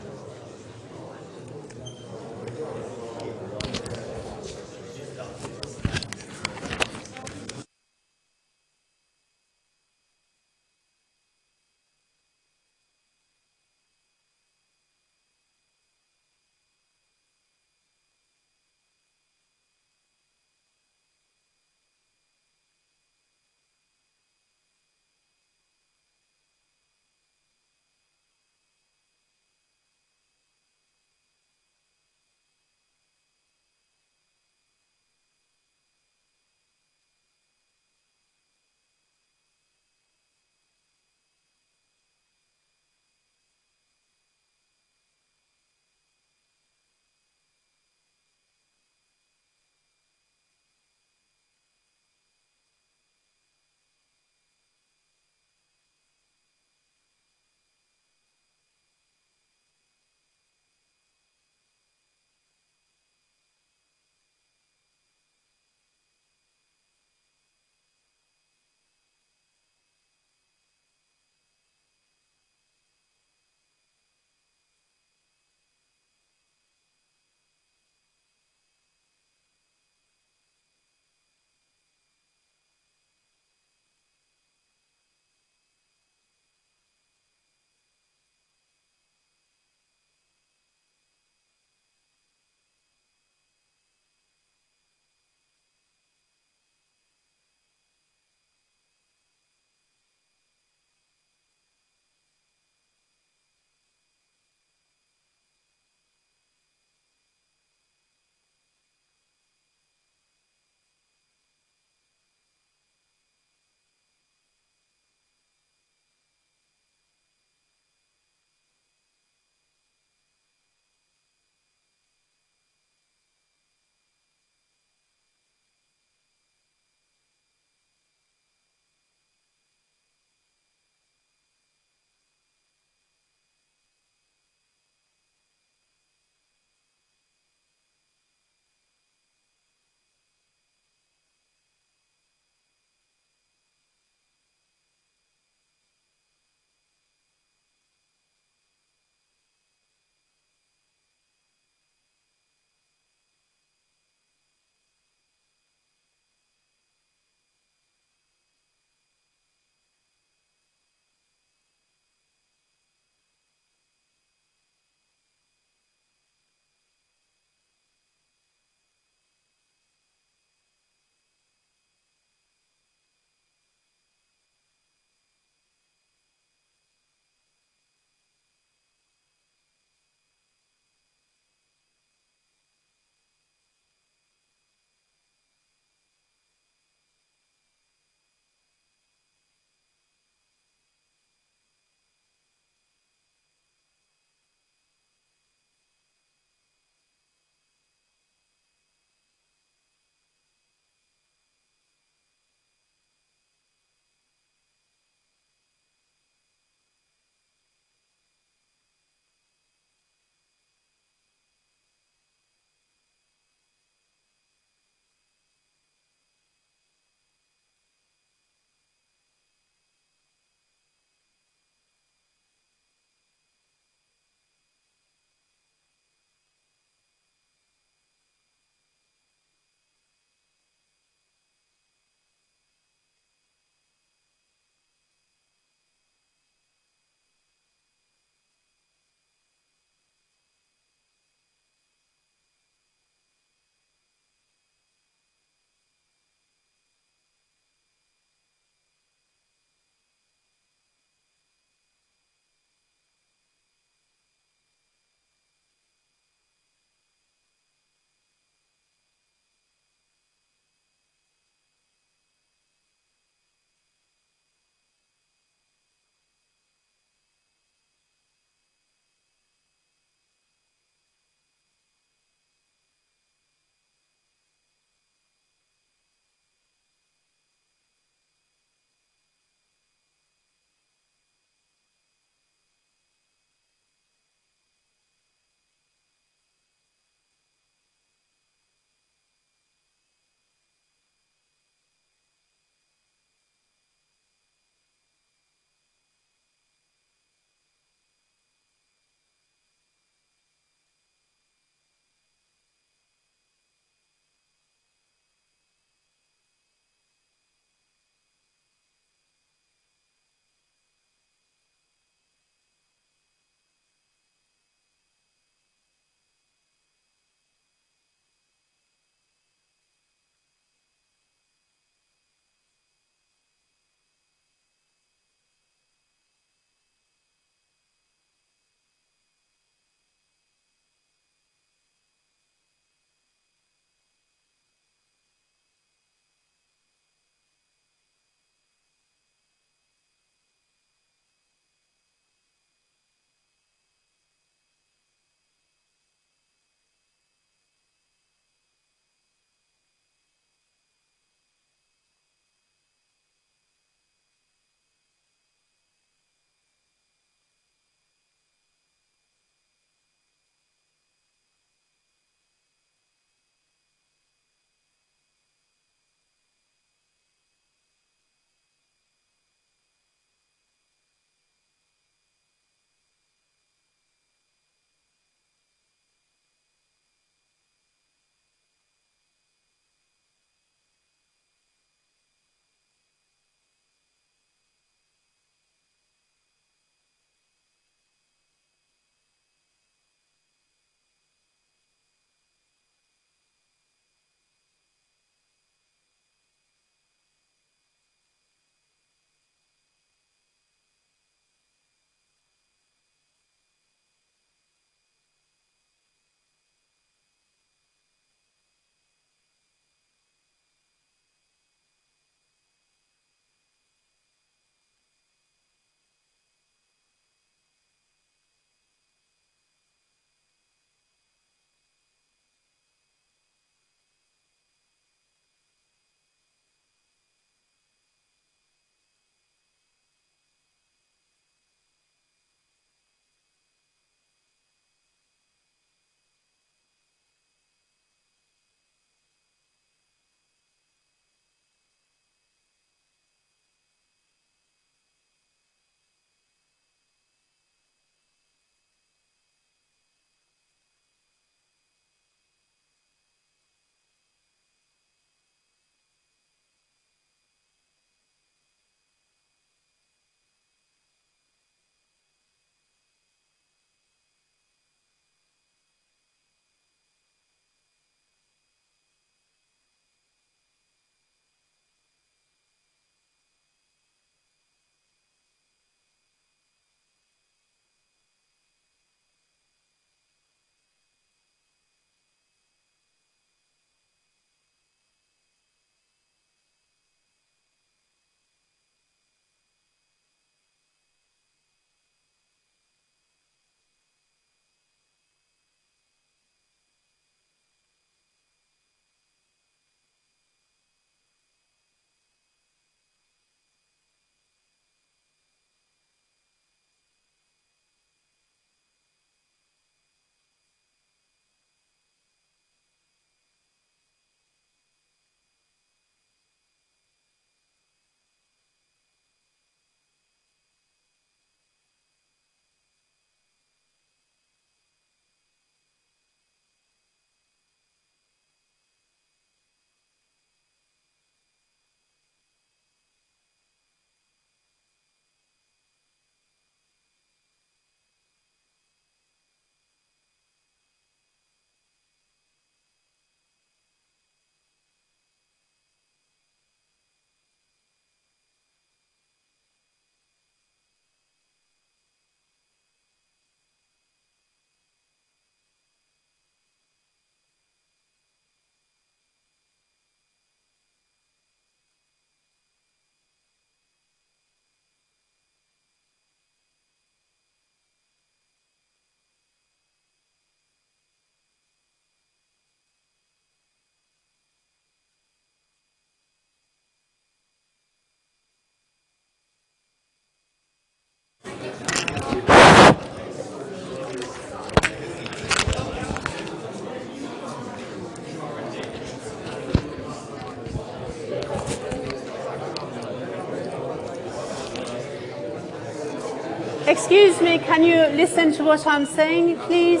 Excuse me, can you listen to what I'm saying, please?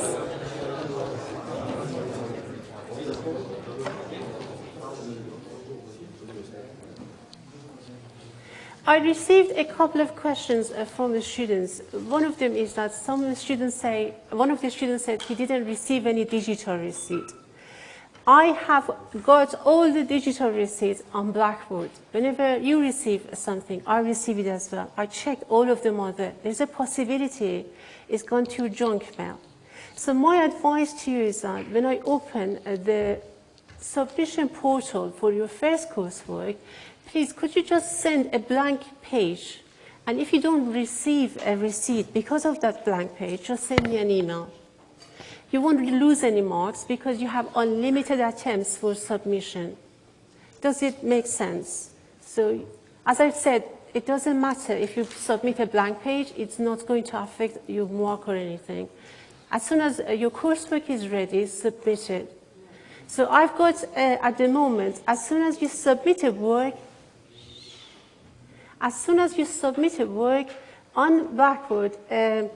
I received a couple of questions uh, from the students. One of them is that some students say, one of the students said he didn't receive any digital receipt. I have got all the digital receipts on Blackboard. Whenever you receive something, I receive it as well. I check all of them are there. There's a possibility it's gone to junk mail. So my advice to you is that when I open uh, the submission portal for your first coursework, please could you just send a blank page? And if you don't receive a receipt because of that blank page, just send me an email. You won't lose any marks because you have unlimited attempts for submission. Does it make sense? So, as I said, it doesn't matter if you submit a blank page, it's not going to affect your mark or anything. As soon as uh, your coursework is ready, submit it. So I've got, uh, at the moment, as soon as you submit a work, as soon as you submit a work on Blackboard, um, a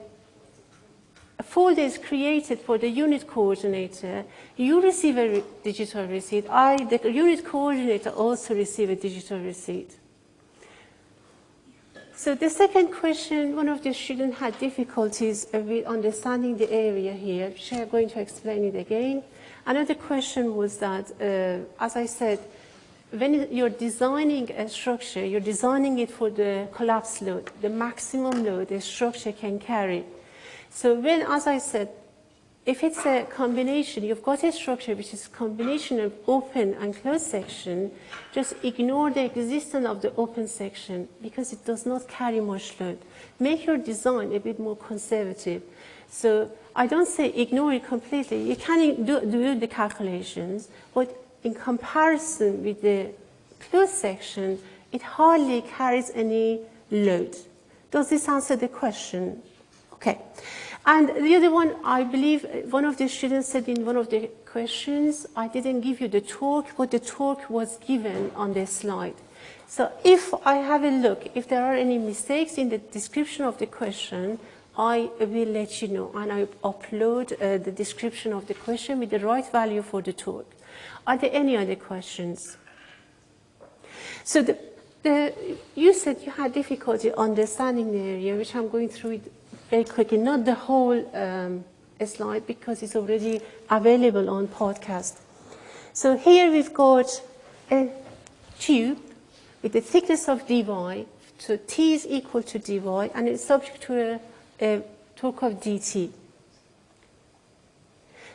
folder is created for the unit coordinator. You receive a re digital receipt. I, the unit coordinator, also receive a digital receipt. So the second question, one of the students had difficulties with understanding the area here. She is going to explain it again. Another question was that, uh, as I said, when you're designing a structure, you're designing it for the collapse load, the maximum load the structure can carry. So when, as I said, if it's a combination, you've got a structure which is a combination of open and closed section, just ignore the existence of the open section because it does not carry much load. Make your design a bit more conservative. So I don't say ignore it completely. You can do, do the calculations, but in comparison with the closed section, it hardly carries any load. Does this answer the question? Okay. And the other one, I believe one of the students said in one of the questions, I didn't give you the torque, but the torque was given on the slide. So if I have a look, if there are any mistakes in the description of the question, I will let you know and I upload uh, the description of the question with the right value for the torque. Are there any other questions? So the, the, you said you had difficulty understanding the area, which I'm going through it very quickly, not the whole um, slide because it's already available on podcast. So here we've got a tube with the thickness of dy, so t is equal to dy, and it's subject to a, a torque of dt.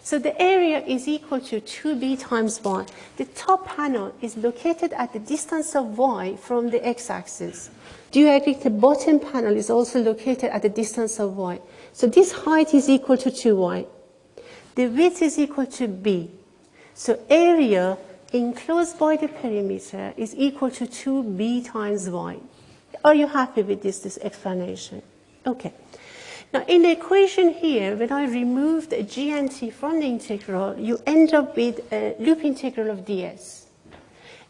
So the area is equal to 2b times y. The top panel is located at the distance of y from the x-axis. Do you agree the bottom panel is also located at the distance of y? So this height is equal to 2y. The width is equal to b. So area enclosed by the perimeter is equal to 2b times y. Are you happy with this, this explanation? Okay. Now, in the equation here, when I remove the g and t from the integral, you end up with a loop integral of ds.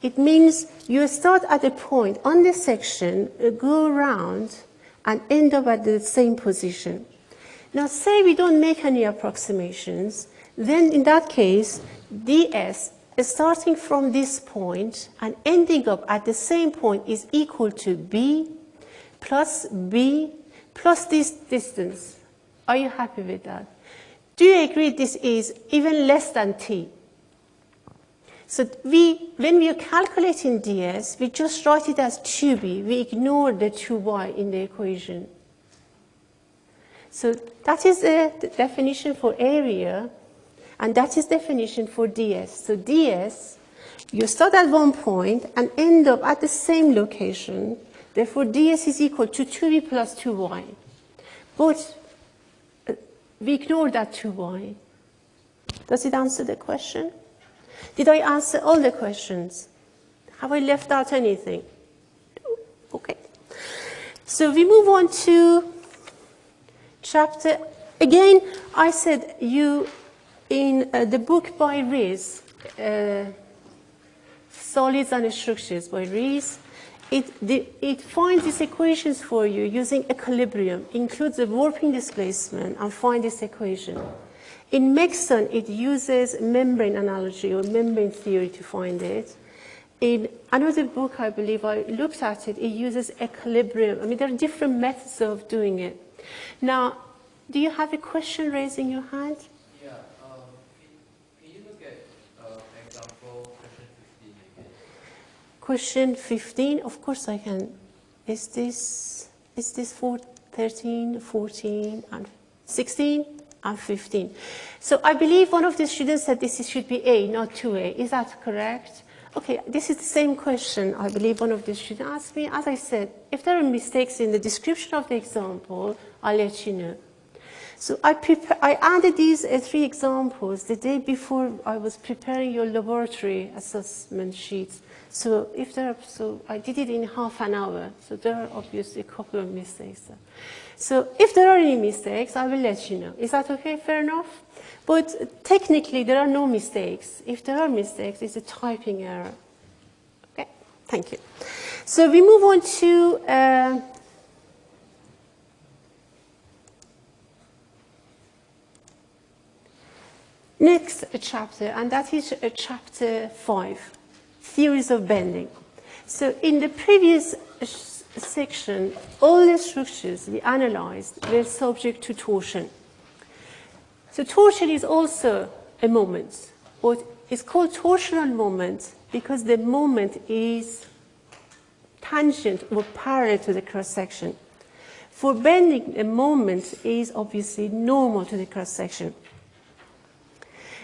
It means you start at a point on the section, uh, go around, and end up at the same position. Now, say we don't make any approximations, then in that case, ds starting from this point and ending up at the same point is equal to b plus b plus this distance. Are you happy with that? Do you agree this is even less than t? So we, when we are calculating ds, we just write it as 2b. We ignore the 2y in the equation. So that is the definition for area, and that is definition for ds. So ds, you start at one point and end up at the same location, Therefore, ds is equal to 2v plus 2y. But uh, we ignore that 2y. Does it answer the question? Did I answer all the questions? Have I left out anything? Okay. So we move on to chapter. Again, I said you, in uh, the book by Rees, uh, Solids and Structures by Rees, it, the, it finds these equations for you using equilibrium, includes the warping displacement, and find this equation. In Megson, it uses membrane analogy or membrane theory to find it. In another book, I believe I looked at it, it uses equilibrium. I mean, there are different methods of doing it. Now, do you have a question raising your hand? Yeah, um, can, can you look at uh, example question 15 again? Question 15, of course I can. Is this, is this for 13, 14, and 16, and 15? So I believe one of the students said this should be A, not 2A. Is that correct? Okay, this is the same question I believe one of the students asked me. As I said, if there are mistakes in the description of the example, I'll let you know. So I, I added these uh, three examples the day before I was preparing your laboratory assessment sheets. So if there are, so I did it in half an hour. So there are obviously a couple of mistakes. So if there are any mistakes, I will let you know. Is that okay? Fair enough? But technically, there are no mistakes. If there are mistakes, it's a typing error. Okay, thank you. So we move on to uh, next chapter, and that is uh, chapter 5, theories of bending. So in the previous section, all the structures we analyzed were subject to torsion. So torsion is also a moment, but it's called torsional moment because the moment is tangent or parallel to the cross section. For bending, the moment is obviously normal to the cross section.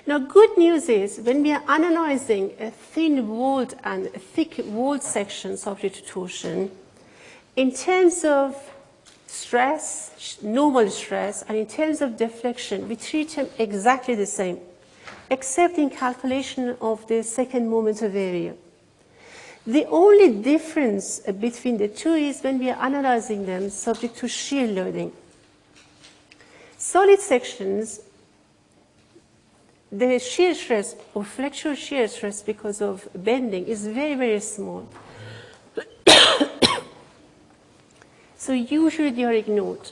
Now, good news is when we are analyzing a thin walled and thick walled sections of to torsion, in terms of stress, normal stress, and in terms of deflection, we treat them exactly the same, except in calculation of the second moment of area. The only difference between the two is when we are analyzing them subject to shear loading. Solid sections, the shear stress or flexural shear stress because of bending is very, very small. So usually they are ignored.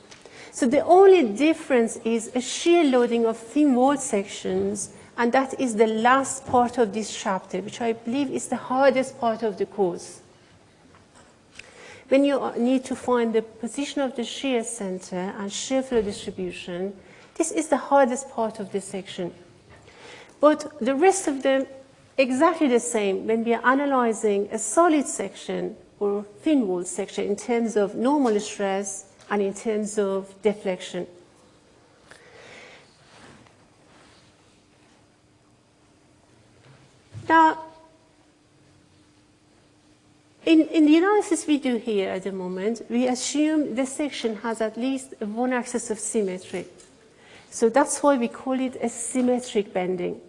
So the only difference is a shear loading of thin wall sections, and that is the last part of this chapter, which I believe is the hardest part of the course. When you need to find the position of the shear center and shear flow distribution, this is the hardest part of the section. But the rest of them, exactly the same when we are analyzing a solid section or thin wall section in terms of normal stress and in terms of deflection. Now, in, in, the analysis we do here at the moment, we assume the section has at least one axis of symmetry. So that's why we call it a symmetric bending.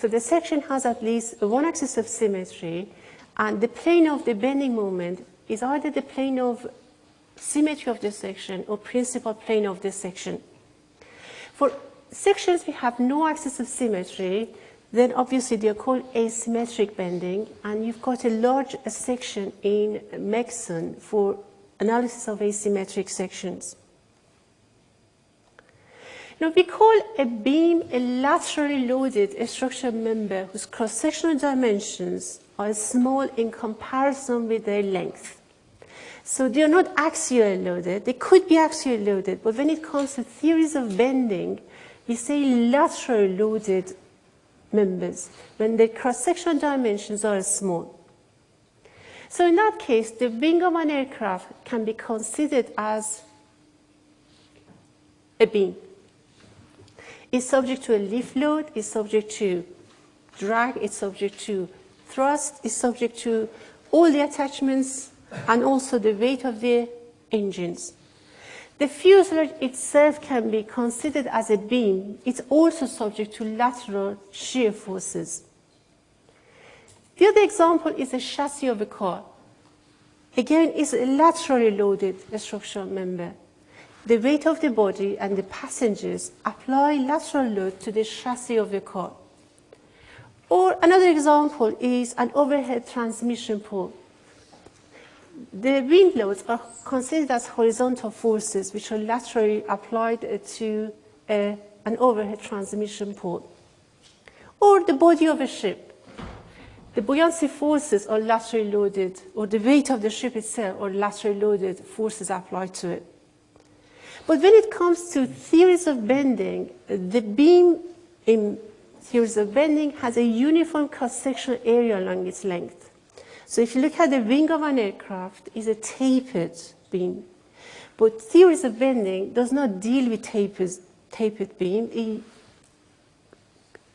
So the section has at least one axis of symmetry and the plane of the bending moment is either the plane of symmetry of the section or principal plane of the section. For sections we have no axis of symmetry, then obviously they are called asymmetric bending, and you've got a large section in Megson for analysis of asymmetric sections. Now we call a beam a laterally loaded structural member whose cross-sectional dimensions are small in comparison with their length. So they are not axially loaded. They could be axially loaded, but when it comes to theories of bending, we say laterally loaded members when the cross-sectional dimensions are small. So in that case, the wing of an aircraft can be considered as a beam. It's subject to a lift load, it's subject to drag, it's subject to thrust it's subject to all the attachments and also the weight of the engines. The fuselage itself can be considered as a beam. It's also subject to lateral shear forces. The other example is a chassis of a car. Again, it's a laterally loaded structural member. The weight of the body and the passengers apply lateral load to the chassis of the car. Or another example is an overhead transmission pole. the wind loads are considered as horizontal forces which are laterally applied uh, to a, an overhead transmission pole. Or the body of a ship. The buoyancy forces are laterally loaded, or the weight of the ship itself are laterally loaded forces applied to it. But when it comes to theories of bending, the beam in theories of bending has a uniform cross-sectional area along its length. So if you look at the wing of an aircraft, it's a tapered beam. But theories of bending does not deal with tapered, tapered beam. It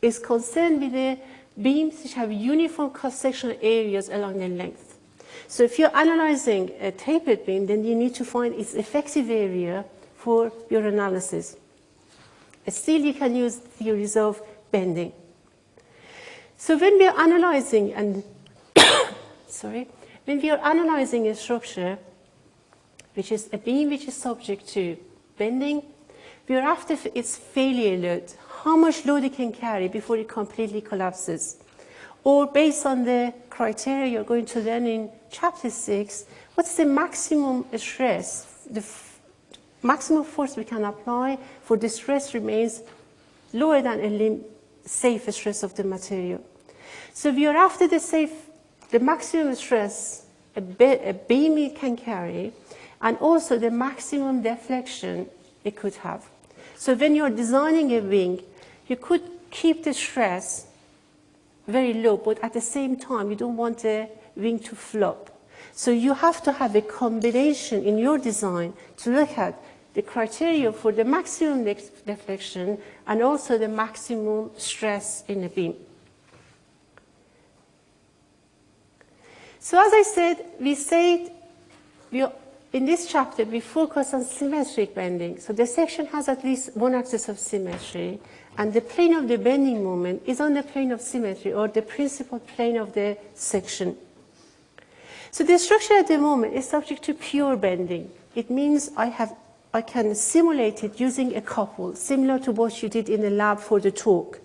is concerned with the beams which have uniform cross-sectional areas along their length. So if you're analyzing a tapered beam, then you need to find its effective area for your analysis. Still, you can use theories of bending. So when we are analyzing and sorry, when we are analyzing a structure, which is a beam which is subject to bending, we are after its failure load, how much load it can carry before it completely collapses. Or based on the criteria you're going to learn in chapter 6, what's the maximum stress, the maximum force we can apply for the stress remains lower than a safe stress of the material. So we are after the safe, the maximum stress a, a beam can carry, and also the maximum deflection it could have. So when you're designing a wing, you could keep the stress very low, but at the same time, you don't want the wing to flop. So you have to have a combination in your design to look at the criteria for the maximum deflection and also the maximum stress in the beam. So as I said, we said we in this chapter we focus on symmetric bending. So the section has at least one axis of symmetry and the plane of the bending moment is on the plane of symmetry or the principal plane of the section. So the structure at the moment is subject to pure bending. It means I, have, I can simulate it using a couple, similar to what you did in the lab for the torque.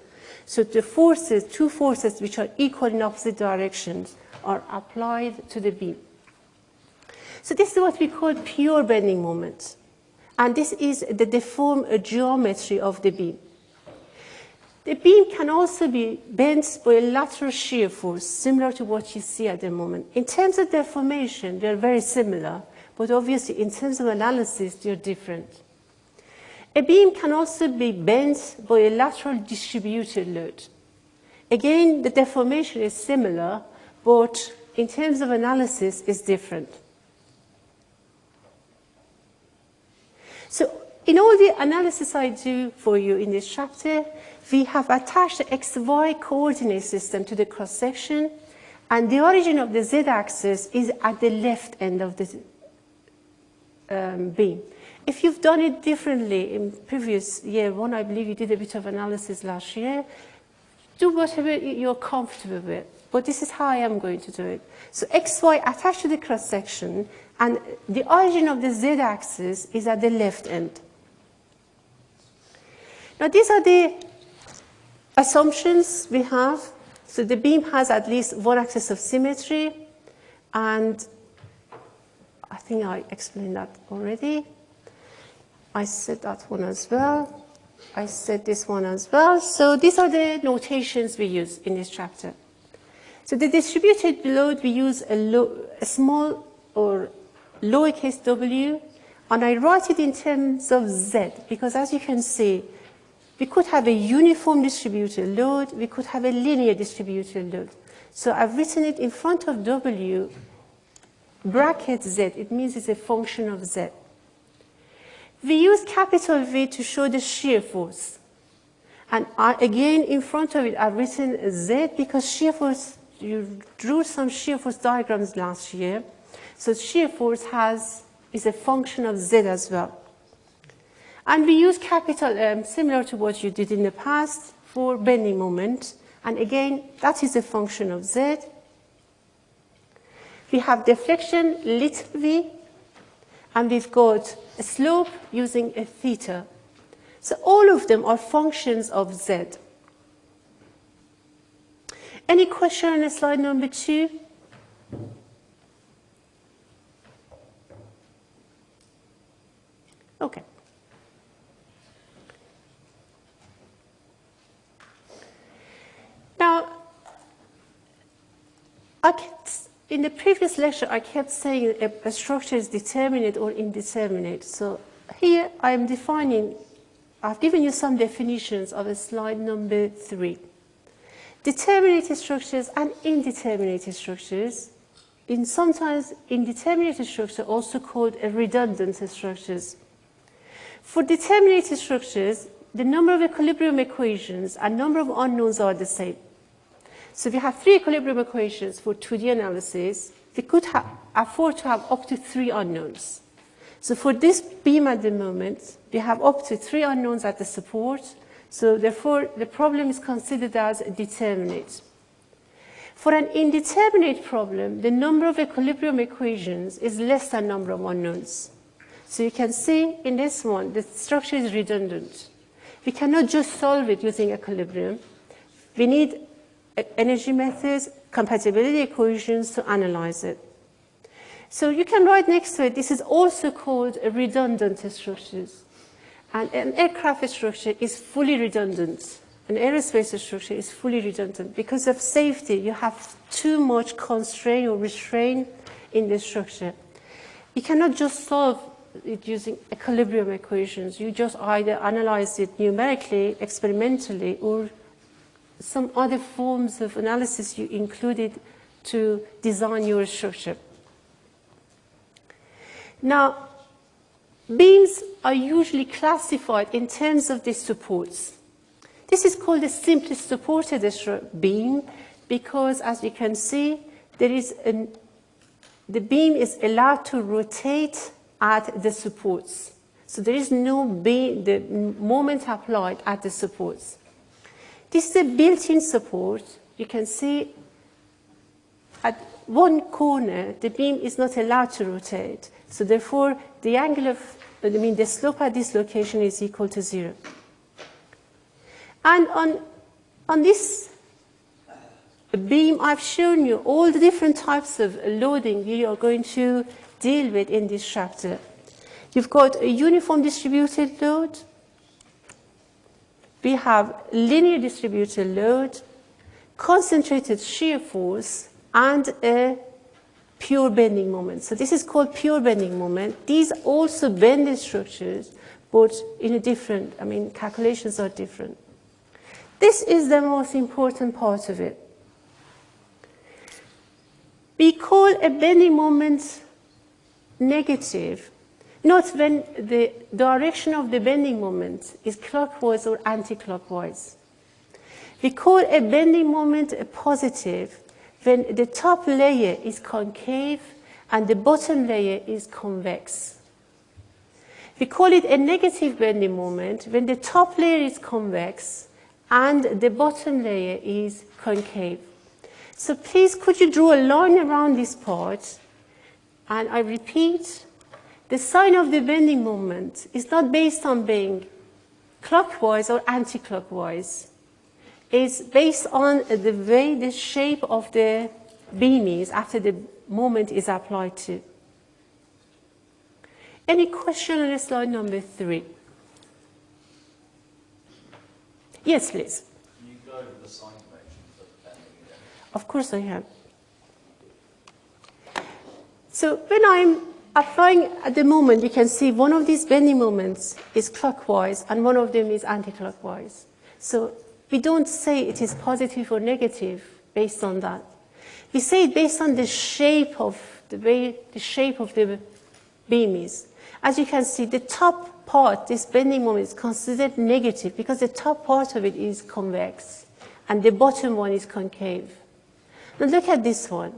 So the forces, two forces which are equal in opposite directions are applied to the beam. So this is what we call pure bending moment. And this is the deformed geometry of the beam. The beam can also be bent by a lateral shear force, similar to what you see at the moment. In terms of deformation, they're very similar, but obviously in terms of analysis, they're different. A beam can also be bent by a lateral distributed load. Again, the deformation is similar, but in terms of analysis, it's different. So in all the analysis I do for you in this chapter, we have attached the XY coordinate system to the cross-section, and the origin of the z-axis is at the left end of the um, beam. If you've done it differently in previous year one, I believe you did a bit of analysis last year, do whatever you're comfortable with. But this is how I am going to do it. So XY attached to the cross-section, and the origin of the z-axis is at the left end. Now these are the assumptions we have. So the beam has at least one axis of symmetry, and think I explained that already. I said that one as well. I said this one as well. So these are the notations we use in this chapter. So the distributed load, we use a, low, a small or lowercase w, and I write it in terms of z, because as you can see, we could have a uniform distributed load, we could have a linear distributed load. So I've written it in front of W, bracket Z, it means it's a function of Z. We use capital V to show the shear force. And I, again, in front of it, I've written Z because shear force, you drew some shear force diagrams last year. So shear force has, is a function of Z as well. And we use capital M, similar to what you did in the past, for bending moment. And again, that is a function of Z. We have deflection little v, and we've got a slope using a theta. So all of them are functions of z. Any question on slide number two? Okay. Now, I can in the previous lecture, I kept saying a, a structure is determinate or indeterminate. So here I am defining, I've given you some definitions of a slide number three. Determinate structures and indeterminate structures, in sometimes indeterminate structure also called a redundant structures. For determinate structures, the number of equilibrium equations and number of unknowns are the same. So if you have three equilibrium equations for 2D analysis, we could afford to have up to three unknowns. So for this beam at the moment, we have up to three unknowns at the support. So therefore, the problem is considered as determinate. For an indeterminate problem, the number of equilibrium equations is less than number of unknowns. So you can see in this one, the structure is redundant. We cannot just solve it using equilibrium. We need energy methods, compatibility equations to analyze it. So you can write next to it, this is also called redundant structures. And an aircraft structure is fully redundant. An aerospace structure is fully redundant. Because of safety, you have too much constraint or restraint in the structure. You cannot just solve it using equilibrium equations. You just either analyze it numerically, experimentally, or some other forms of analysis you included to design your structure. Now, beams are usually classified in terms of the supports. This is called the simply supported beam because, as you can see, there is an, the beam is allowed to rotate at the supports. So there is no beam, the moment applied at the supports. This is a built-in support. You can see at one corner, the beam is not allowed to rotate. So therefore, the angle of, I mean, the slope at this location is equal to zero. And on, on this beam, I've shown you all the different types of loading you are going to deal with in this chapter. You've got a uniform distributed load, we have linear distributed load, concentrated shear force, and a pure bending moment. So this is called pure bending moment. These also bend the structures, but in a different, I mean, calculations are different. This is the most important part of it. We call a bending moment negative Note when the direction of the bending moment is clockwise or anti-clockwise. We call a bending moment a positive when the top layer is concave and the bottom layer is convex. We call it a negative bending moment when the top layer is convex and the bottom layer is concave. So please could you draw a line around this part and I repeat the sign of the bending moment is not based on being clockwise or anti-clockwise. It's based on the way the shape of the beam is after the moment is applied to. Any question on slide number three? Yes, please. Can you go over the sign conventions of bending? Of course I have. So when I'm applying at the moment, you can see one of these bending moments is clockwise and one of them is anti-clockwise. So we don't say it is positive or negative based on that. We say it based on the shape of the way the shape of the beam is. As you can see, the top part, this bending moment is considered negative because the top part of it is convex and the bottom one is concave. Now look at this one.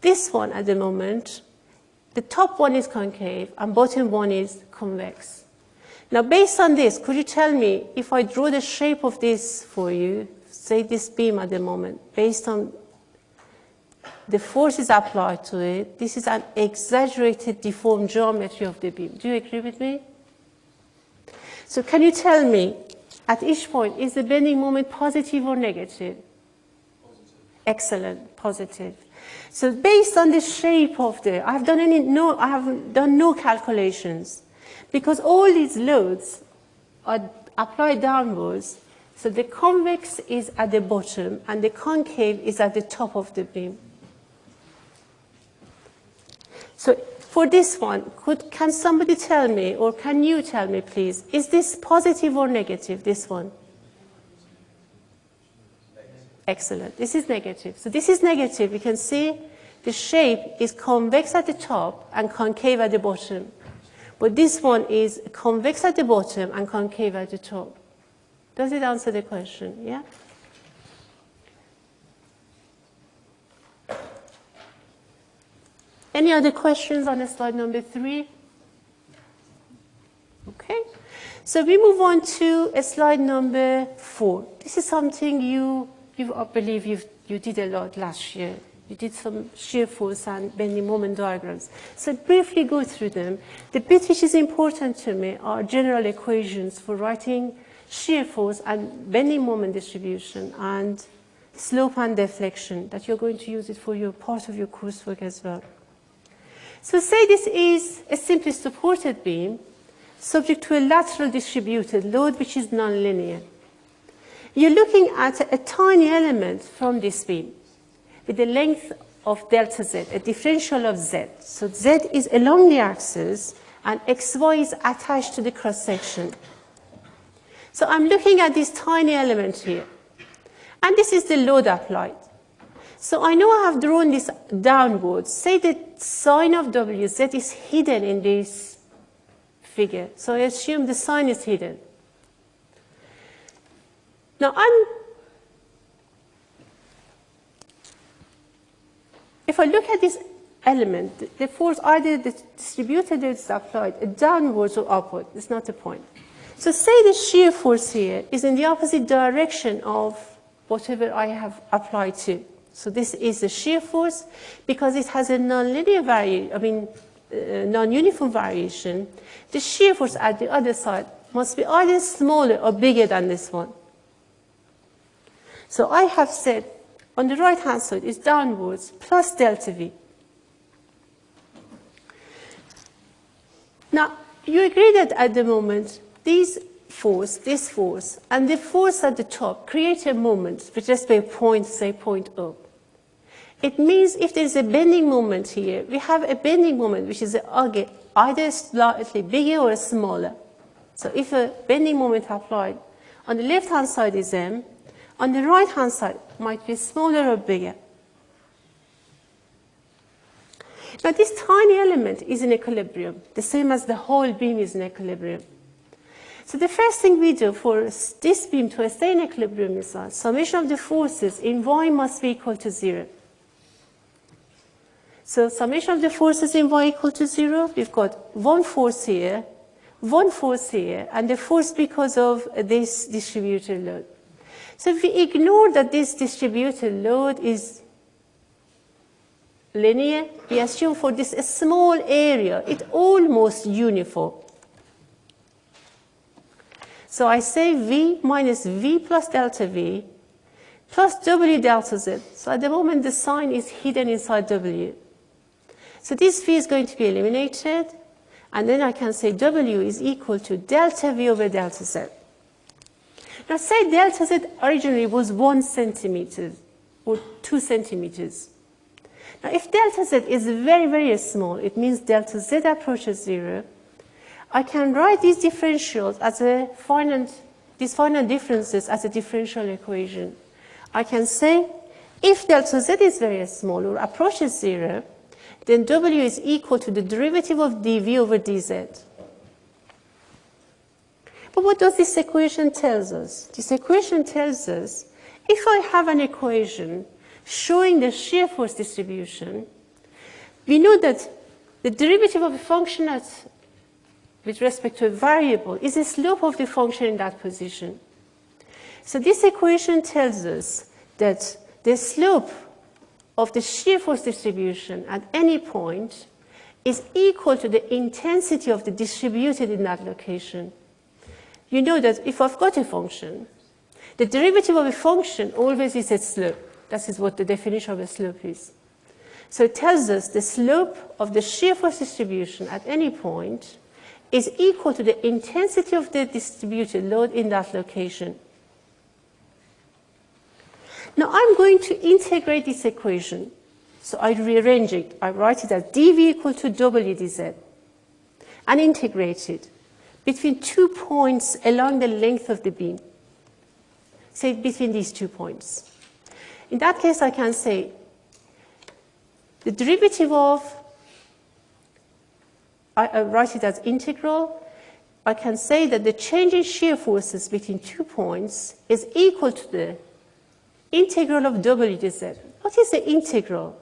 This one at the moment the top one is concave and bottom one is convex. Now based on this, could you tell me if I draw the shape of this for you, say this beam at the moment, based on the forces applied to it, this is an exaggerated deformed geometry of the beam. Do you agree with me? So can you tell me, at each point, is the bending moment positive or negative? Positive. Excellent, positive. So based on the shape of the, I've done any, no, I have done no calculations. because all these loads are applied downwards, so the convex is at the bottom and the concave is at the top of the beam. So for this one, could, can somebody tell me, or can you tell me please, is this positive or negative, this one? Excellent. This is negative. So this is negative. You can see the shape is convex at the top and concave at the bottom. But this one is convex at the bottom and concave at the top. Does it answer the question? Yeah? Any other questions on slide number three? Okay. So we move on to slide number four. This is something you, you I believe you you did a lot last year. You did some shear force and bending moment diagrams. So briefly go through them. The bit which is important to me are general equations for writing shear force and bending moment distribution and slope and deflection that you're going to use it for your part of your coursework as well. So say this is a simply supported beam subject to a lateral distributed load which is nonlinear. You're looking at a tiny element from this beam with a length of delta z, a differential of z. So z is along the axis and xy is attached to the cross section. So I'm looking at this tiny element here. And this is the load applied. So I know I have drawn this downwards. Say the sign of Wz is hidden in this figure. So I assume the sign is hidden. Now I'm if I look at this element, the force either distributed or is applied downwards or upward. It's not the point. So say the shear force here is in the opposite direction of whatever I have applied to. So this is the shear force because it has a nonlinear variation, I mean, uh, non-uniform variation. The shear force at the other side must be either smaller or bigger than this one. So I have said on the right hand side is downwards plus delta V. Now, you agree that at the moment, these force, this force, and the force at the top create a moment with respect to point, say, point O. It means if there's a bending moment here, we have a bending moment which is either slightly bigger or smaller. So if a bending moment applied on the left-hand side is m, on the right-hand side might be smaller or bigger. Now this tiny element is in equilibrium, the same as the whole beam is in equilibrium. So the first thing we do for this beam to stay in equilibrium is that summation of the forces in y must be equal to zero. So summation of the forces in y equal to zero, we've got one force here, one force here, and the force because of this distributed load. So if we ignore that this distributed load is linear, we assume for this a small area, it's almost uniform. So I say V minus V plus delta V plus W delta Z. So at the moment, the sign is hidden inside W. So this V is going to be eliminated, and then I can say W is equal to delta V over delta Z. Now say delta Z originally was one centimeter or two centimeters. Now if delta Z is very, very small, it means delta Z approaches zero, I can write these differentials as a finite, these finite differences as a differential equation. I can say if delta Z is very small or approaches zero, then W is equal to the derivative of dV over dz. But what does this equation tell us? This equation tells us if I have an equation showing the shear force distribution, we know that the derivative of a function at, with respect to a variable is the slope of the function in that position. So this equation tells us that the slope of the shear force distribution at any point is equal to the intensity of the distributed in that location. You know that if I've got a function, the derivative of a function always is its slope. That is what the definition of a slope is. So it tells us the slope of the shear force distribution at any point is equal to the intensity of the distributed load in that location. Now I'm going to integrate this equation. So I rearrange it. I write it as dV equal to WdZ and integrate it between two points along the length of the beam. Say between these two points. In that case, I can say the derivative of, I, I write it as integral, I can say that the change in shear forces between two points is equal to the integral of W dz. What is the integral?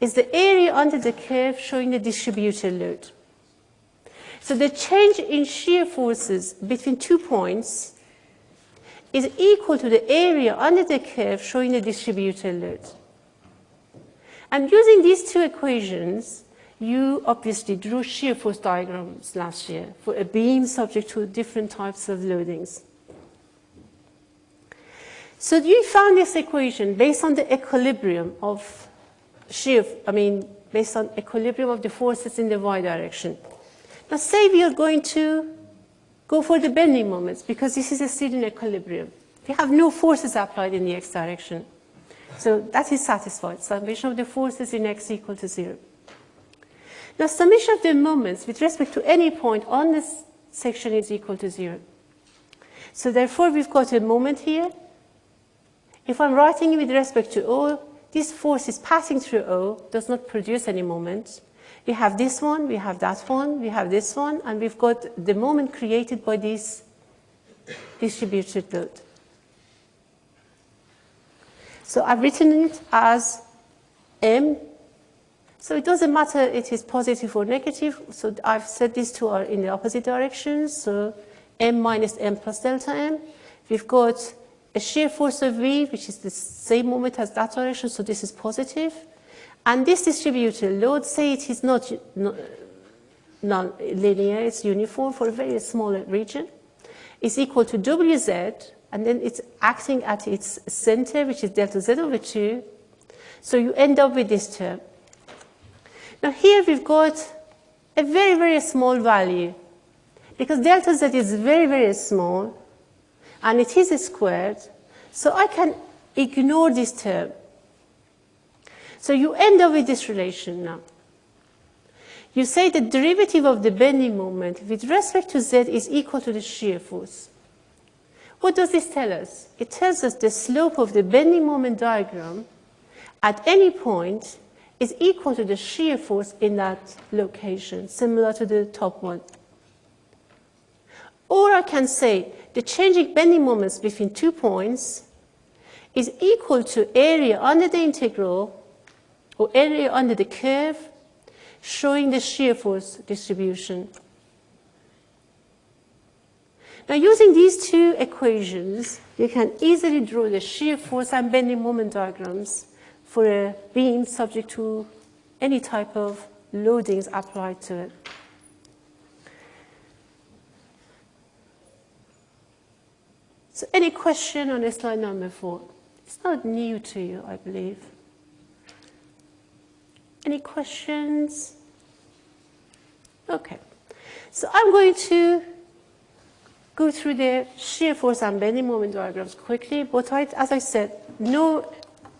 Is the area under the curve showing the distributed load. So the change in shear forces between two points is equal to the area under the curve showing the distributed load. And using these two equations, you obviously drew shear force diagrams last year for a beam subject to different types of loadings. So you found this equation based on the equilibrium of shear, I mean, based on equilibrium of the forces in the y direction. Now say we are going to go for the bending moments because this is a still in equilibrium. We have no forces applied in the x direction. So that is satisfied. Summation of the forces in x equal to zero. Now summation of the moments with respect to any point on this section is equal to zero. So therefore we've got a moment here if I'm writing with respect to O, this force is passing through O, does not produce any moment. We have this one, we have that one, we have this one, and we've got the moment created by this distributed load. So I've written it as M. So it doesn't matter it is positive or negative. So I've set these two are in the opposite directions. So M minus M plus delta M. We've got a shear force of V, which is the same moment as that direction, so this is positive. And this distributed load, say it is not non-linear, it's uniform for a very small region, is equal to Wz, and then it's acting at its center, which is delta Z over 2. So you end up with this term. Now here we've got a very, very small value. Because delta Z is very, very small, and it is squared, so I can ignore this term. So you end up with this relation now. You say the derivative of the bending moment with respect to z is equal to the shear force. What does this tell us? It tells us the slope of the bending moment diagram at any point is equal to the shear force in that location, similar to the top one. Or I can say the changing bending moments between two points is equal to area under the integral or area under the curve showing the shear force distribution. Now using these two equations, you can easily draw the shear force and bending moment diagrams for a beam subject to any type of loadings applied to it. So any question on slide number four? It's not new to you, I believe. Any questions? Okay. So I'm going to go through the shear force and bending moment diagrams quickly, but I, as I said, no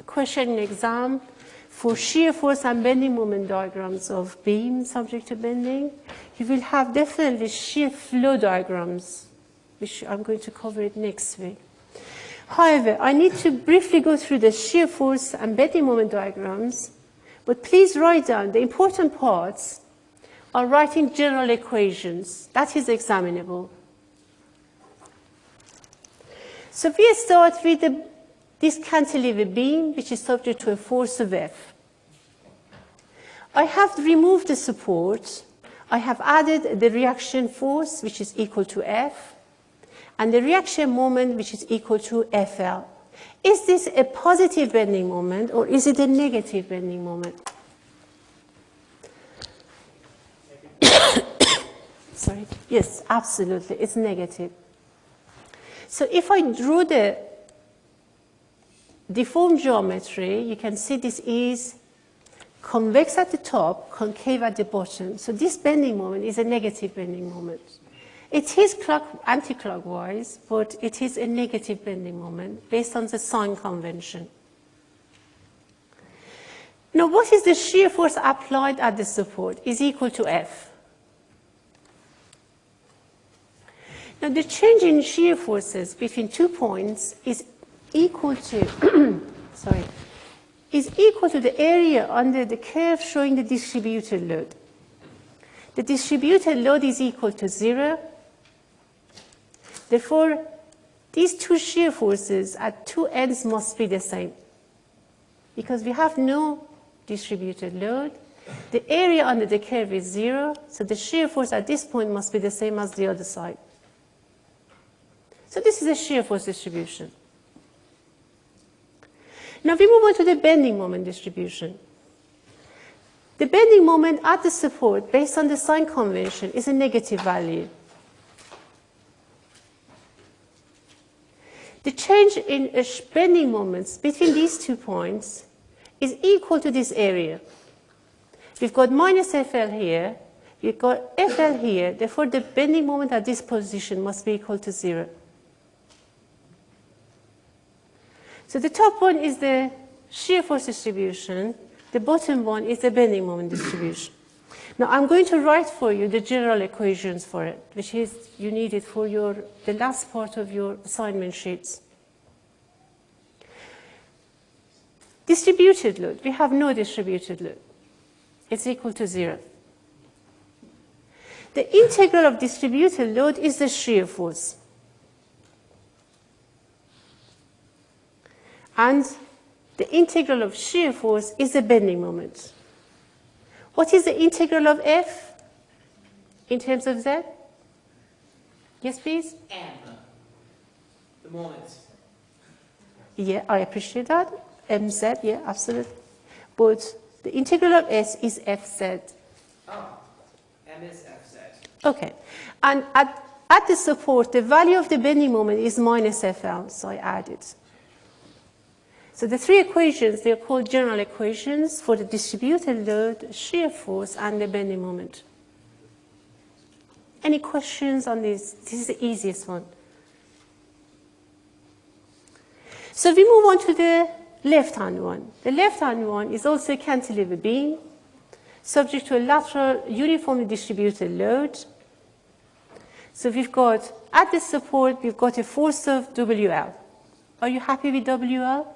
question exam for shear force and bending moment diagrams of beam subject to bending. You will have definitely shear flow diagrams which I'm going to cover it next week. However, I need to briefly go through the shear force and bending moment diagrams, but please write down the important parts are writing general equations. That is examinable. So we start with the, this cantilever beam, which is subject to a force of F. I have removed the support. I have added the reaction force, which is equal to F and the reaction moment which is equal to FL. Is this a positive bending moment or is it a negative bending moment? Sorry. Yes, absolutely. It's negative. So if I drew the deformed geometry, you can see this is convex at the top, concave at the bottom. So this bending moment is a negative bending moment. It is clock, anti-clockwise, but it is a negative bending moment based on the sign convention. Now, what is the shear force applied at the support is equal to F. Now, the change in shear forces between two points is equal to, sorry, is equal to the area under the curve showing the distributed load. The distributed load is equal to zero. Therefore, these two shear forces at two ends must be the same. Because we have no distributed load, the area under the curve is zero, so the shear force at this point must be the same as the other side. So this is a shear force distribution. Now we move on to the bending moment distribution. The bending moment at the support based on the sign convention is a negative value. The change in bending moments between these two points is equal to this area. We've got minus FL here, we've got FL here, therefore the bending moment at this position must be equal to zero. So the top one is the shear force distribution. The bottom one is the bending moment distribution. Now I'm going to write for you the general equations for it, which is you need it for your, the last part of your assignment sheets. Distributed load, we have no distributed load. It's equal to zero. The integral of distributed load is the shear force. And the integral of shear force is the bending moment. What is the integral of F in terms of Z? Yes, please? M. The moment. Yeah, I appreciate that. MZ, yeah, absolutely. But the integral of S is FZ. Oh, M is FZ. Okay. And at, at the support, the value of the bending moment is minus FL, so I add it. So the three equations, they're called general equations for the distributed load, shear force, and the bending moment. Any questions on this? This is the easiest one. So we move on to the left-hand one. The left-hand one is also a cantilever beam, subject to a lateral uniformly distributed load. So we've got, at the support, we've got a force of WL. Are you happy with WL?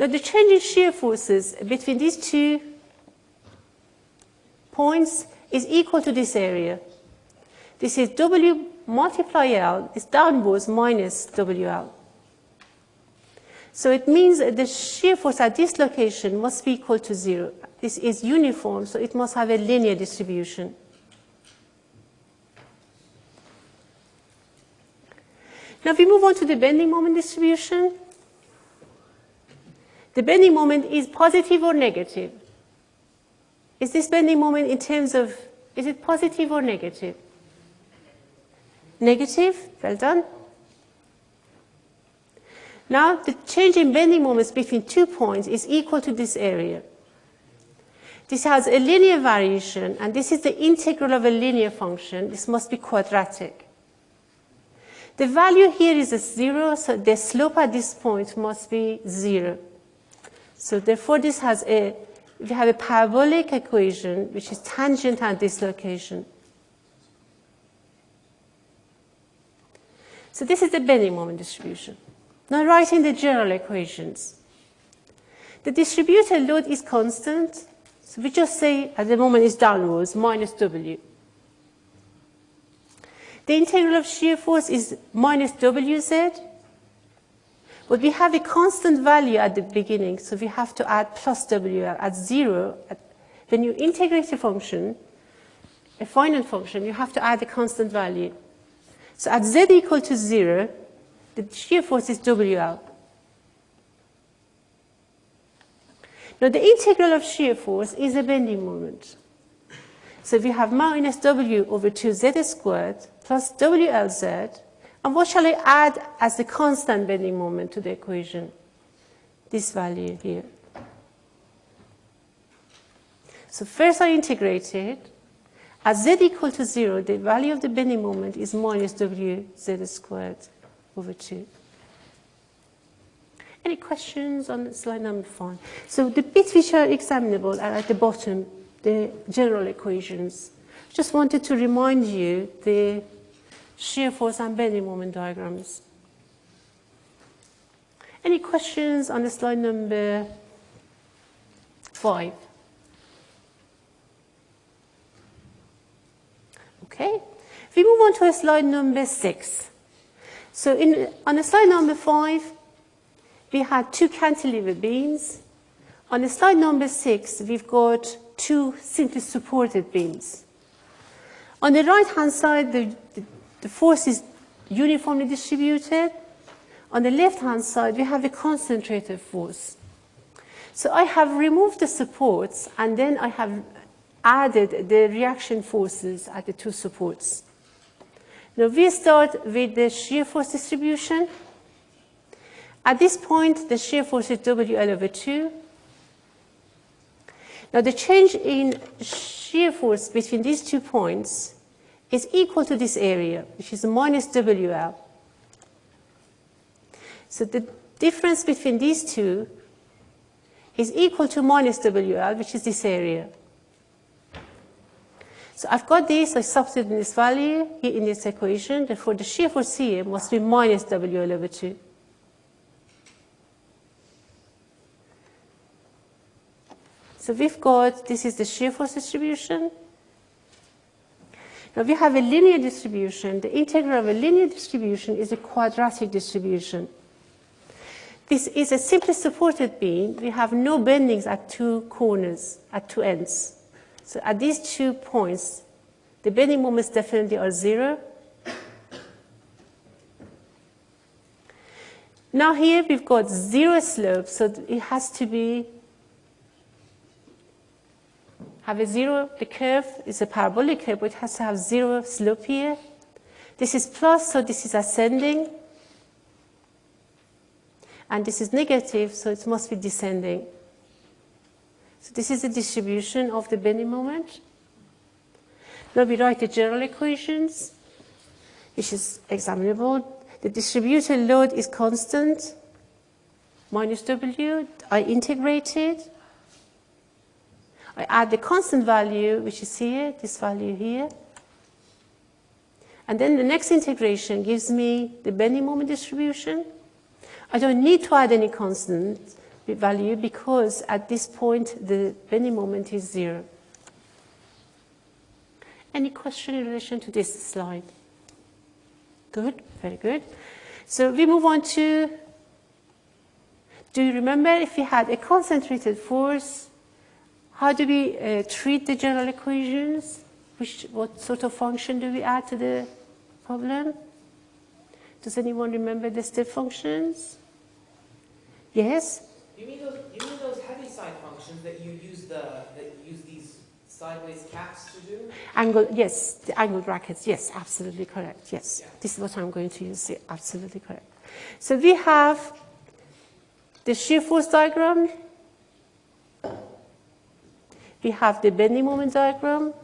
Now the change in shear forces between these two points is equal to this area. This is W multiply L is downwards minus WL. So it means that the shear force at this location must be equal to zero. This is uniform, so it must have a linear distribution. Now we move on to the bending moment distribution. The bending moment is positive or negative? Is this bending moment in terms of, is it positive or negative? Negative, well done. Now the change in bending moments between two points is equal to this area. This has a linear variation and this is the integral of a linear function. This must be quadratic. The value here is a zero, so the slope at this point must be zero. So therefore, this has a, we have a parabolic equation which is tangent at this location. So this is the bending moment distribution. Now writing the general equations. The distributed load is constant, so we just say at the moment it's downwards, minus W. The integral of shear force is minus WZ, but we have a constant value at the beginning, so we have to add plus WL at zero. When you integrate a function, a finite function, you have to add a constant value. So at z equal to zero, the shear force is WL. Now the integral of shear force is a bending moment. So we have minus W over 2Z squared plus WLZ and what shall I add as the constant bending moment to the equation? This value here. So first I integrate it. At z equal to 0, the value of the bending moment is minus wz squared over 2. Any questions on slide number 5? So the bits which are examinable are at the bottom, the general equations. Just wanted to remind you the shear force and bending moment diagrams. Any questions on the slide number 5? Okay, we move on to slide number six. So in, on slide number five, we had two cantilever beams. On slide number six, we've got two simply supported beams. On the right-hand side, the, the, force is uniformly distributed. On the left-hand side, we have a concentrated force. So I have removed the supports, and then I have added the reaction forces at the two supports. Now we start with the shear force distribution. At this point, the shear force is WL over 2. Now the change in shear force between these two points is equal to this area, which is minus WL. So the difference between these two is equal to minus WL, which is this area. So I've got this, I substitute in this value here in this equation, therefore the shear force here must be minus WL over 2. So we've got, this is the shear force distribution. Now we have a linear distribution. The integral of a linear distribution is a quadratic distribution. This is a simply supported beam. We have no bendings at two corners, at two ends. So at these two points, the bending moments definitely are zero. Now here we've got zero slope, so it has to be have a zero, the curve is a parabolic curve, but it has to have zero slope here. This is plus, so this is ascending. And this is negative, so it must be descending. So this is the distribution of the bending moment. Now we write the general equations, which is examinable. The distributed load is constant, minus W. I integrated. I add the constant value, which is here, this value here. And then the next integration gives me the bending moment distribution. I don't need to add any constant value because at this point the bending moment is zero. Any question in relation to this slide? Good, very good. So we move on to, do you remember if we had a concentrated force, how do we uh, treat the general equations? Which, what sort of function do we add to the problem? Does anyone remember the step functions? Yes? You mean those? You mean those Heaviside functions that you use the that you use these sideways caps to do? Angle, yes, the angle brackets, yes, absolutely correct, yes. Yeah. This is what I'm going to use, absolutely correct. So we have the shear force diagram, we have the bending moment diagram,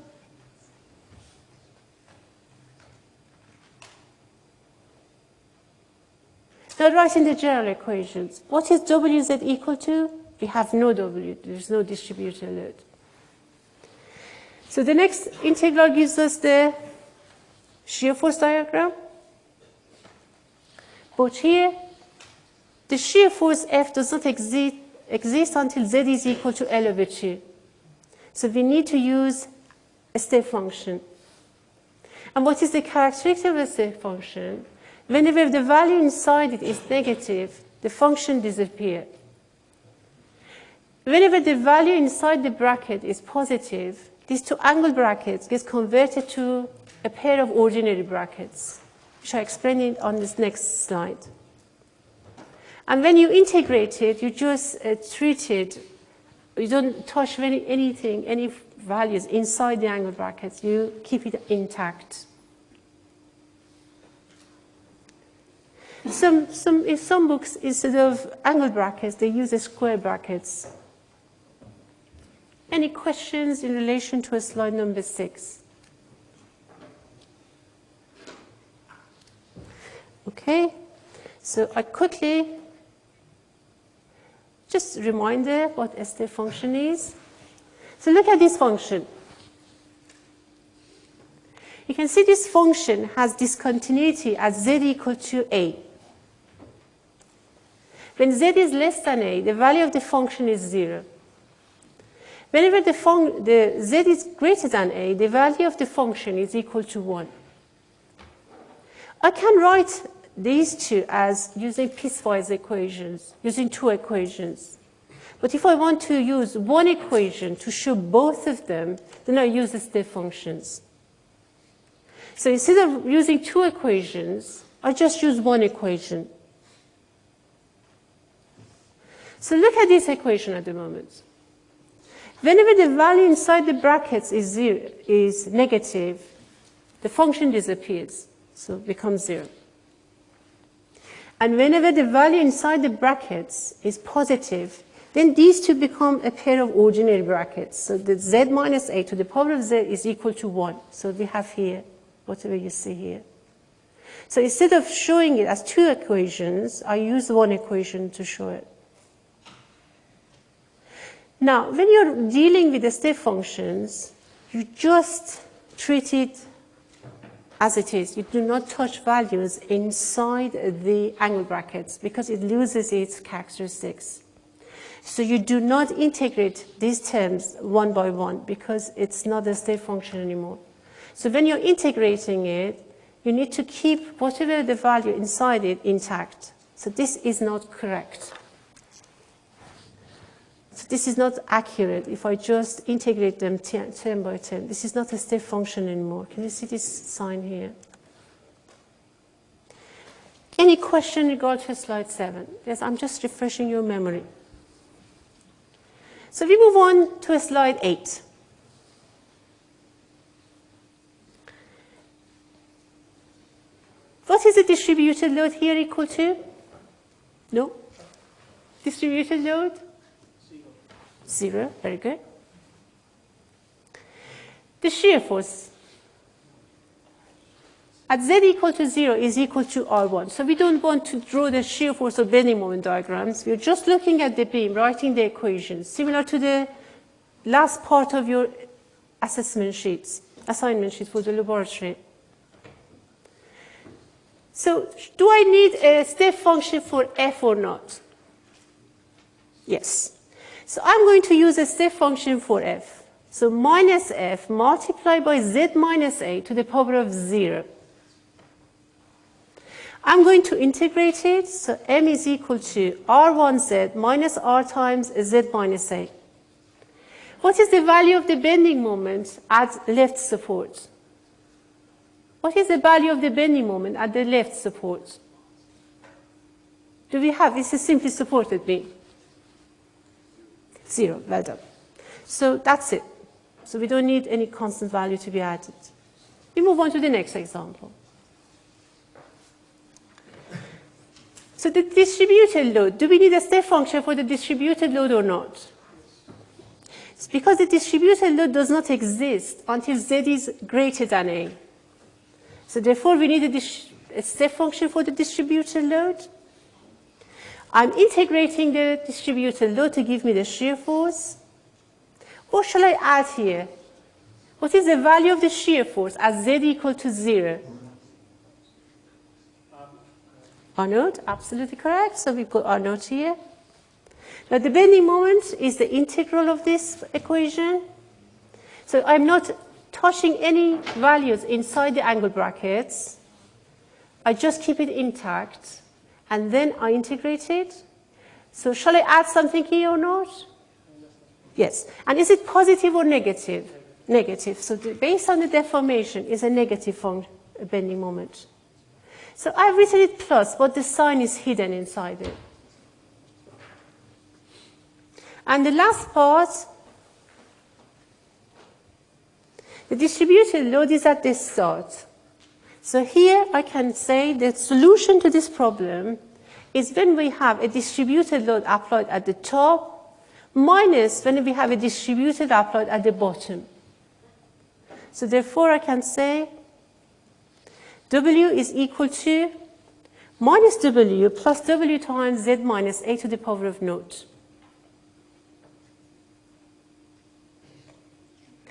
Now writing the general equations. What is Wz equal to? We have no W, there's no distributed load. So the next integral gives us the shear force diagram. But here, the shear force F does not exist, exist until Z is equal to L over 2. So we need to use a step function. And what is the characteristic of a step function? Whenever the value inside it is negative, the function disappears. Whenever the value inside the bracket is positive, these two angle brackets get converted to a pair of ordinary brackets, which I explain it on this next slide. And when you integrate it, you just uh, treat it, you don't touch any, anything, any values inside the angle brackets, you keep it intact. Some, some, in some books, instead of angle brackets, they use square brackets. Any questions in relation to slide number six? Okay, so I quickly just reminder what a step function is. So look at this function. You can see this function has discontinuity at z equal to a. When z is less than a, the value of the function is 0. Whenever the, the z is greater than a, the value of the function is equal to 1. I can write these two as using piecewise equations, using two equations. But if I want to use one equation to show both of them, then I use the step functions. So instead of using two equations, I just use one equation. So look at this equation at the moment. Whenever the value inside the brackets is, zero, is negative, the function disappears, so it becomes zero. And whenever the value inside the brackets is positive, then these two become a pair of ordinary brackets. So the z minus a to the power of z is equal to 1. So we have here, whatever you see here. So instead of showing it as two equations, I use one equation to show it. Now, when you're dealing with the step functions, you just treat it as it is. You do not touch values inside the angle brackets because it loses its characteristics. So you do not integrate these terms one by one because it's not a step function anymore. So when you're integrating it, you need to keep whatever the value inside it intact. So this is not correct. So this is not accurate if I just integrate them term by term. This is not a step function anymore. Can you see this sign here? Any question regarding to slide 7? Yes, I'm just refreshing your memory. So we move on to slide 8. What is the distributed load here equal to? No? Distributed load? Zero, very good. The shear force at z equal to 0 is equal to R1. So we don't want to draw the shear force of bending moment diagrams. We're just looking at the beam, writing the equations, similar to the last part of your assessment sheets, assignment sheet for the laboratory. So do I need a step function for f or not? Yes. So I'm going to use a step function for f. So minus f multiplied by z minus a to the power of 0. I'm going to integrate it, so m is equal to r1z minus r times z minus a. What is the value of the bending moment at left support? What is the value of the bending moment at the left support? Do we have, this is simply supported beam. Zero, well done. So that's it. So we don't need any constant value to be added. We move on to the next example. So the distributed load, do we need a step function for the distributed load or not? It's because the distributed load does not exist until z is greater than a. So therefore we need a, a step function for the distributed load. I'm integrating the distributed load to give me the shear force. What shall I add here? What is the value of the shear force at z equal to 0? R naught, absolutely correct. So we put R naught here. Now the bending moment is the integral of this equation. So I'm not touching any values inside the angle brackets. I just keep it intact and then I integrate it. So shall I add something here or not? Yes. And is it positive or negative? Negative. So the, based on the deformation is a negative form bending moment. So I've written it plus, but the sign is hidden inside it. And the last part, the distributed load is at the start. So here I can say the solution to this problem is when we have a distributed load applied at the top minus when we have a distributed applied at the bottom. So therefore, I can say W is equal to minus W plus W times Z minus A to the power of naught.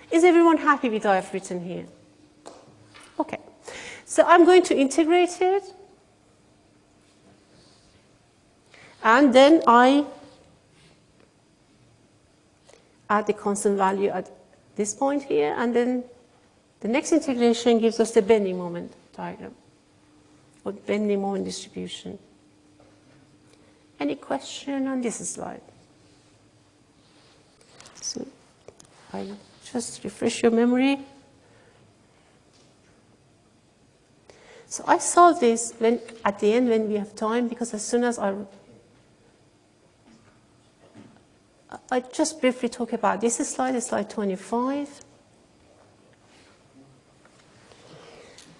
Is everyone happy with what I've written here? Okay. So I'm going to integrate it. And then I add the constant value at this point here. And then the next integration gives us the bending moment diagram or bending moment distribution. Any question on this slide? So I just refresh your memory. So I solve this when, at the end when we have time because as soon as I I just briefly talk about this slide, slide 25.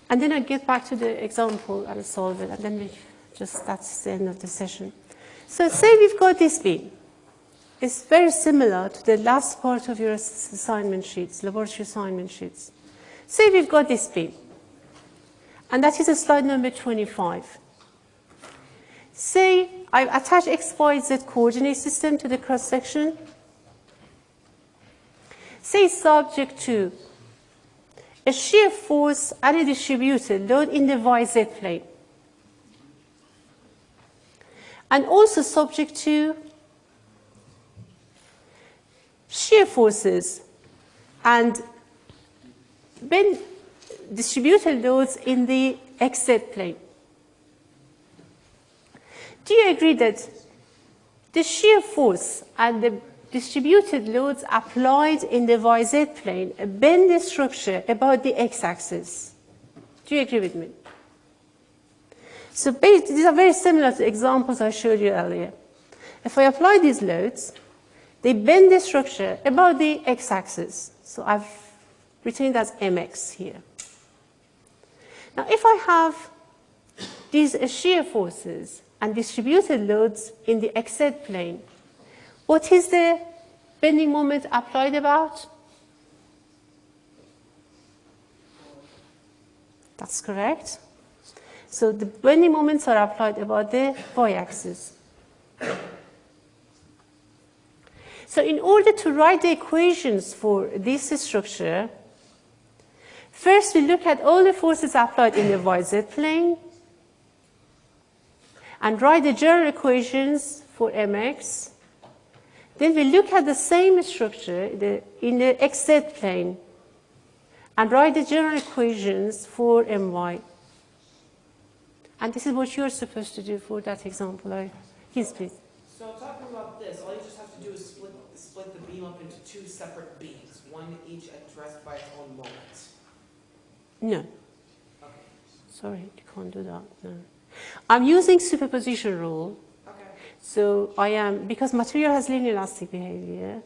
And then I get back to the example and solve it, and then we just, that's the end of the session. So say we've got this beam. It's very similar to the last part of your assignment sheets, laboratory assignment sheets. Say we've got this beam. And that is a slide number 25. Say I attach x, y, z coordinate system to the cross section. Say subject to a shear force and a distributed load in the yz plane. And also subject to shear forces and when distributed loads in the xz plane. Do you agree that the shear force and the distributed loads applied in the YZ plane bend the structure about the x-axis? Do you agree with me? So these are very similar to examples I showed you earlier. If I apply these loads, they bend the structure about the x-axis. So I've written it as mx here. Now if I have these shear forces and distributed loads in the xz plane, what is the bending moment applied about? That's correct. So the bending moments are applied about the y-axis. So in order to write the equations for this structure, first we look at all the forces applied in the yz plane and write the general equations for mx. Then we look at the same structure in the xz plane and write the general equations for my. And this is what you're supposed to do for that example. Yes, please. So talking about this, all you just have to do is split, split the beam up into two separate beams, one each addressed by its own moment. No. Okay. Sorry, you can't do that. No. I'm using superposition rule. Okay. So I am, because material has linear elastic behavior,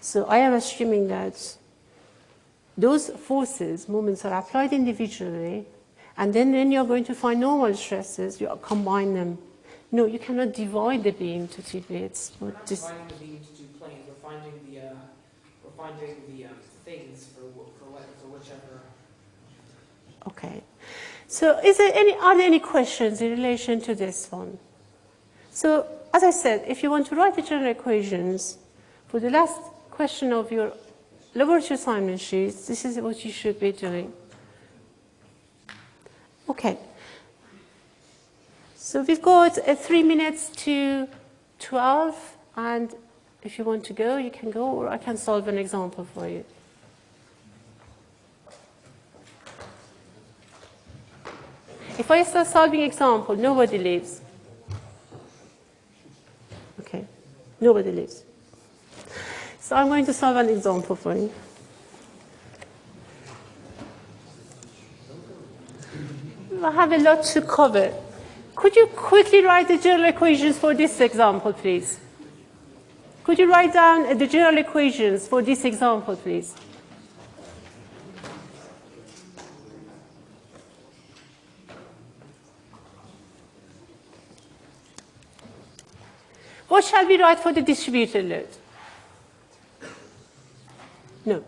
so I am assuming that those forces, moments are applied individually, and then when you're going to find normal stresses, you combine them. No, you cannot divide the beam to two bits. We're not dividing the beam into two planes. We're finding the uh, we're finding the um, things for for, what, for whichever. Okay. So is there any, are there any questions in relation to this one? So as I said, if you want to write the general equations for the last question of your laboratory assignment sheets, this is what you should be doing. Okay. So we've got uh, three minutes to 12, and if you want to go, you can go, or I can solve an example for you. If I start solving example, nobody leaves. Okay, nobody leaves. So I'm going to solve an example for you. I have a lot to cover. Could you quickly write the general equations for this example, please? Could you write down the general equations for this example, please? What shall we write for the distributed load? No.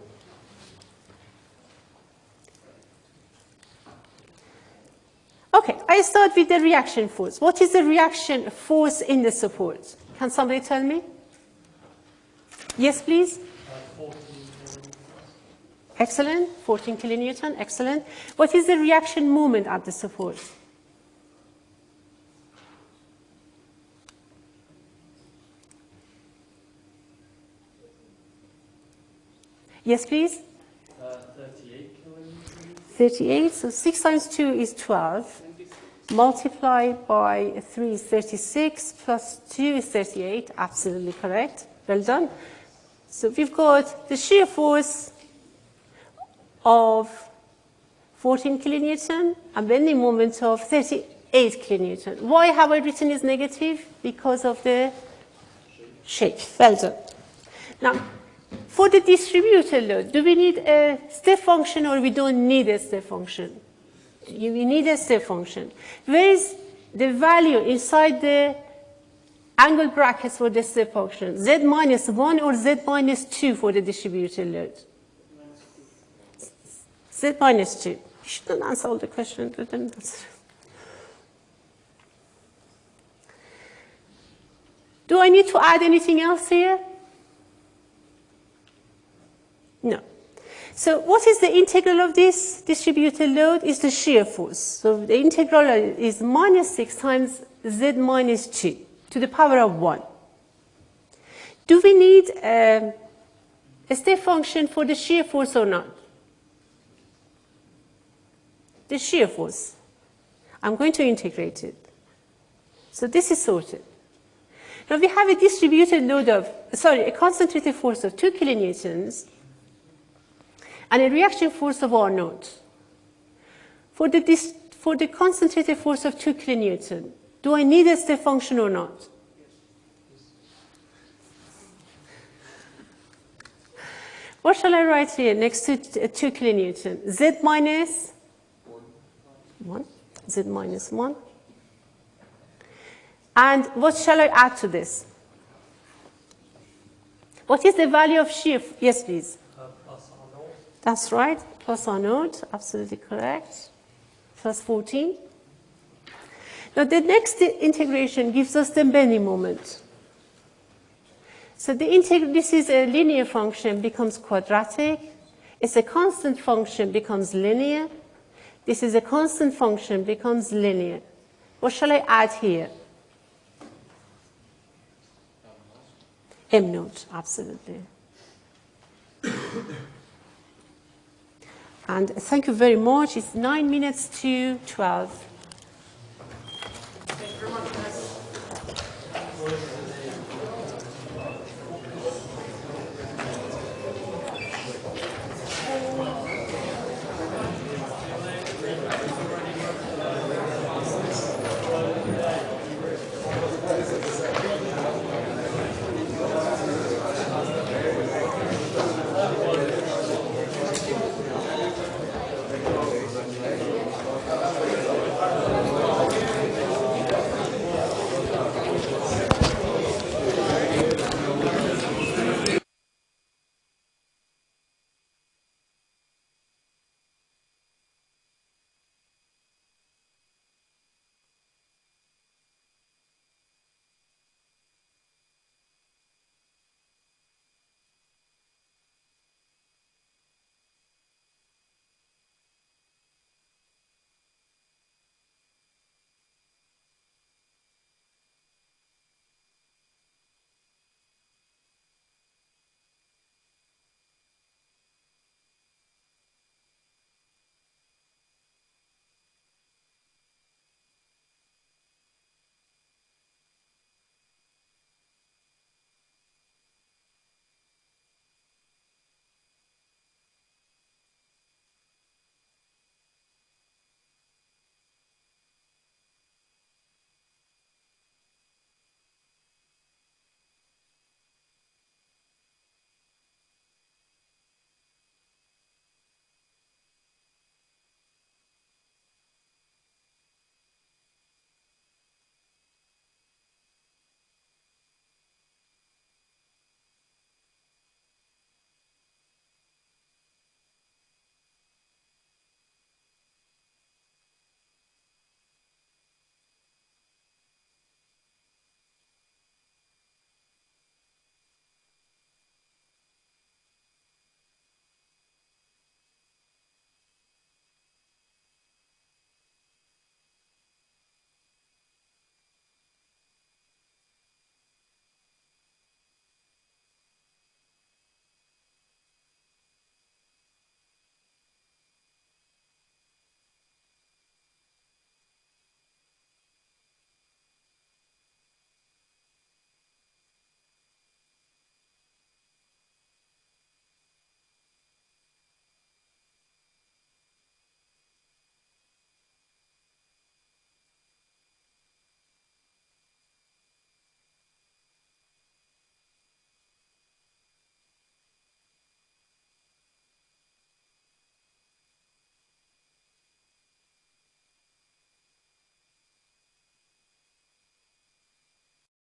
Okay, I start with the reaction force. What is the reaction force in the support? Can somebody tell me? Yes, please. Excellent. 14 kilonewton. Excellent. What is the reaction moment at the support? Yes, please. Uh, 38 38. So 6 times 2 is 12. Multiplied by 3 is 36. Plus 2 is 38. Absolutely correct. Well done. So we've got the shear force of 14 kilonewton and bending moment of 38 kilonewton. Why have I written is negative? Because of the shape. Well done. Now, for the distributed load, do we need a step function or we don't need a step function? We need a step function. Where is the value inside the angle brackets for the step function? Z minus 1 or Z minus 2 for the distributed load? Z minus 2. You shouldn't answer all the questions. Do I need to add anything else here? No. So what is the integral of this distributed load? Is the shear force. So the integral is minus 6 times z minus 2 to the power of 1. Do we need um, a step function for the shear force or not? The shear force. I'm going to integrate it. So this is sorted. Now we have a distributed load of, sorry, a concentrated force of 2 kilonewtons and a reaction force of R naught. For the, for the concentrated force of 2 kilonewton, do I need a step function or not? What shall I write here next to 2 uh, kilonewton? Z minus 1. Z minus 1. And what shall I add to this? What is the value of shear? Yes, please. That's right, plus R naught, absolutely correct. Plus 14. Now the next integration gives us the bending moment. So the this is a linear function becomes quadratic. It's a constant function becomes linear. This is a constant function becomes linear. What shall I add here? M naught, absolutely. And thank you very much. It's nine minutes to 12.